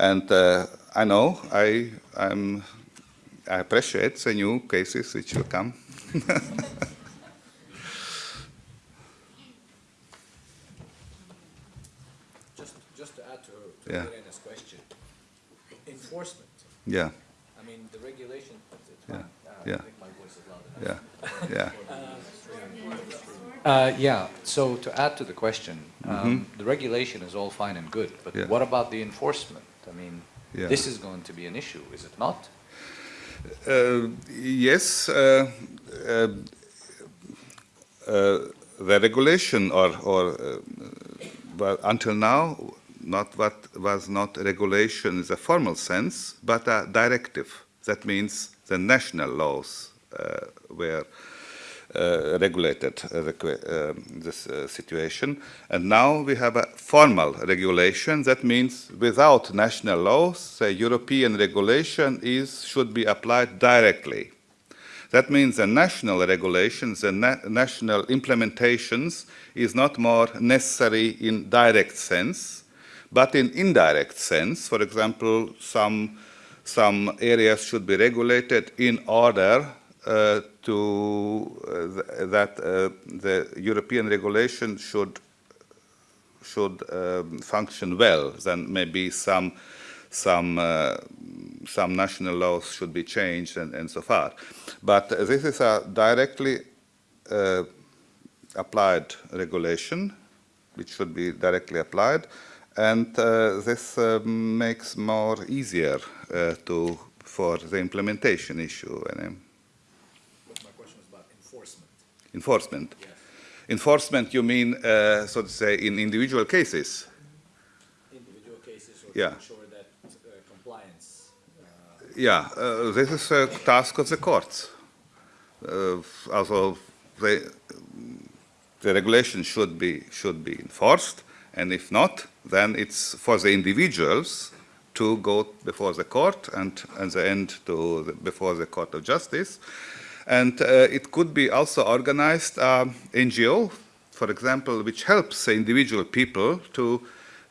And uh, I know I I'm, I appreciate the new cases which will come. Just, just to add to, to yeah. Irena's question. Enforcement. Yeah. I mean, the regulation. yeah. Uh, yeah. I think my voice is loud enough. Yeah. yeah. Uh, yeah. So to add to the question, um, mm -hmm. the regulation is all fine and good, but yeah. what about the enforcement? I mean, yeah. this is going to be an issue, is it not? Uh, yes. Uh, uh, uh the regulation, or, or well, until now, not what was not regulation in the formal sense, but a directive. That means the national laws uh, were uh, regulated uh, uh this uh, situation. And now we have a formal regulation. That means without national laws, a European regulation is, should be applied directly. That means the national regulations and na national implementations is not more necessary in direct sense, but in indirect sense. For example, some, some areas should be regulated in order uh, to uh, th that uh, the European regulation should should um, function well, then maybe some some uh, some national laws should be changed and, and so forth. But this is a directly uh, applied regulation, which should be directly applied, and uh, this makes more easier to for the implementation issue. And, um, My question was about enforcement. enforcement. Yes. Enforcement, you mean, uh, so to say, in individual cases? Individual cases or Yeah. to ensure that uh, compliance. uh, Yeah, uh, this is a task of the courts. Uh, also, the, the regulation should be, should be enforced, and if not, then it's for the individuals to go before the court and, and the end to the, before the Court of Justice. And uh, it could be also organized um, NGO, for example, which helps individual people to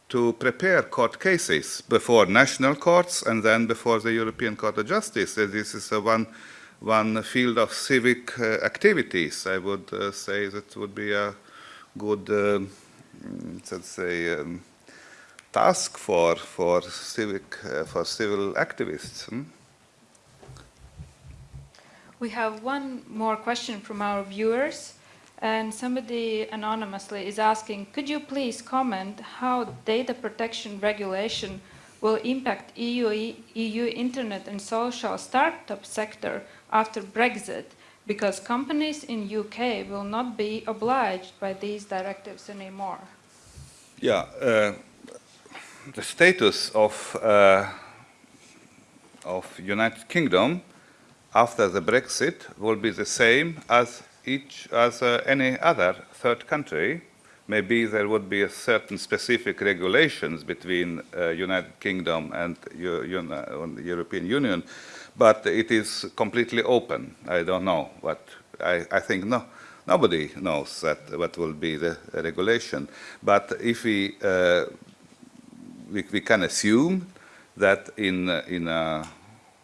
to prepare court cases before national courts and then before the European Court of Justice. Uh, This is one, one field of civic uh, activities. I would uh, say that would be a good, mm, let's say, um, task for for civic uh, for civil activists. hmm? We have one more question from our viewers, and somebody anonymously is asking, could you please comment how data protection regulation will impact EU, EU internet and social startup sector after Brexit, because companies in UK will not be obliged by these directives anymore? Yeah, uh, the status of uh, of United Kingdom after the Brexit will be the same as each as uh, any other third country. Maybe there would be a certain specific regulations between uh, United Kingdom and the European Union, but it is completely open. I don't know, but I, I think no, nobody knows that what will be the regulation. But if we uh, we, we can assume that in uh, in uh,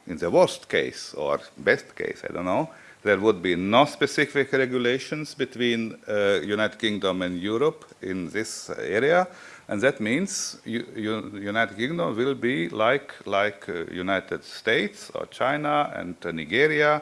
in the worst case or best case, I don't know, there would be no specific regulations between uh, United Kingdom and Europe in this area, and that means United Kingdom will be like like uh, United States or China and uh, Nigeria,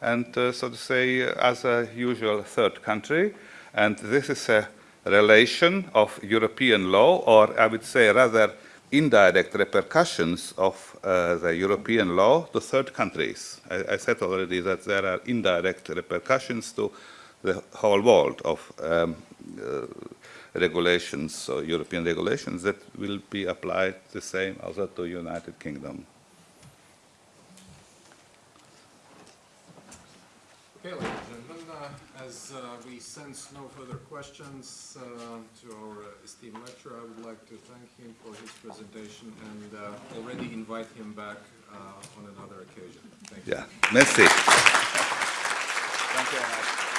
and uh, so to say as a usual third country, and this is a relation of European law, or I would say rather indirect repercussions of uh, the European law to third countries. I, I said already that there are indirect repercussions to the whole world of um, uh, regulations, European regulations that will be applied the same also to United Kingdom. Okay, ladies and gentlemen, uh, as uh, we sense no further questions uh, to our esteemed lecturer, I would like to thank him for his presentation and uh, already invite him back uh, on another occasion. Thank you. Yeah, merci. Thank you very much.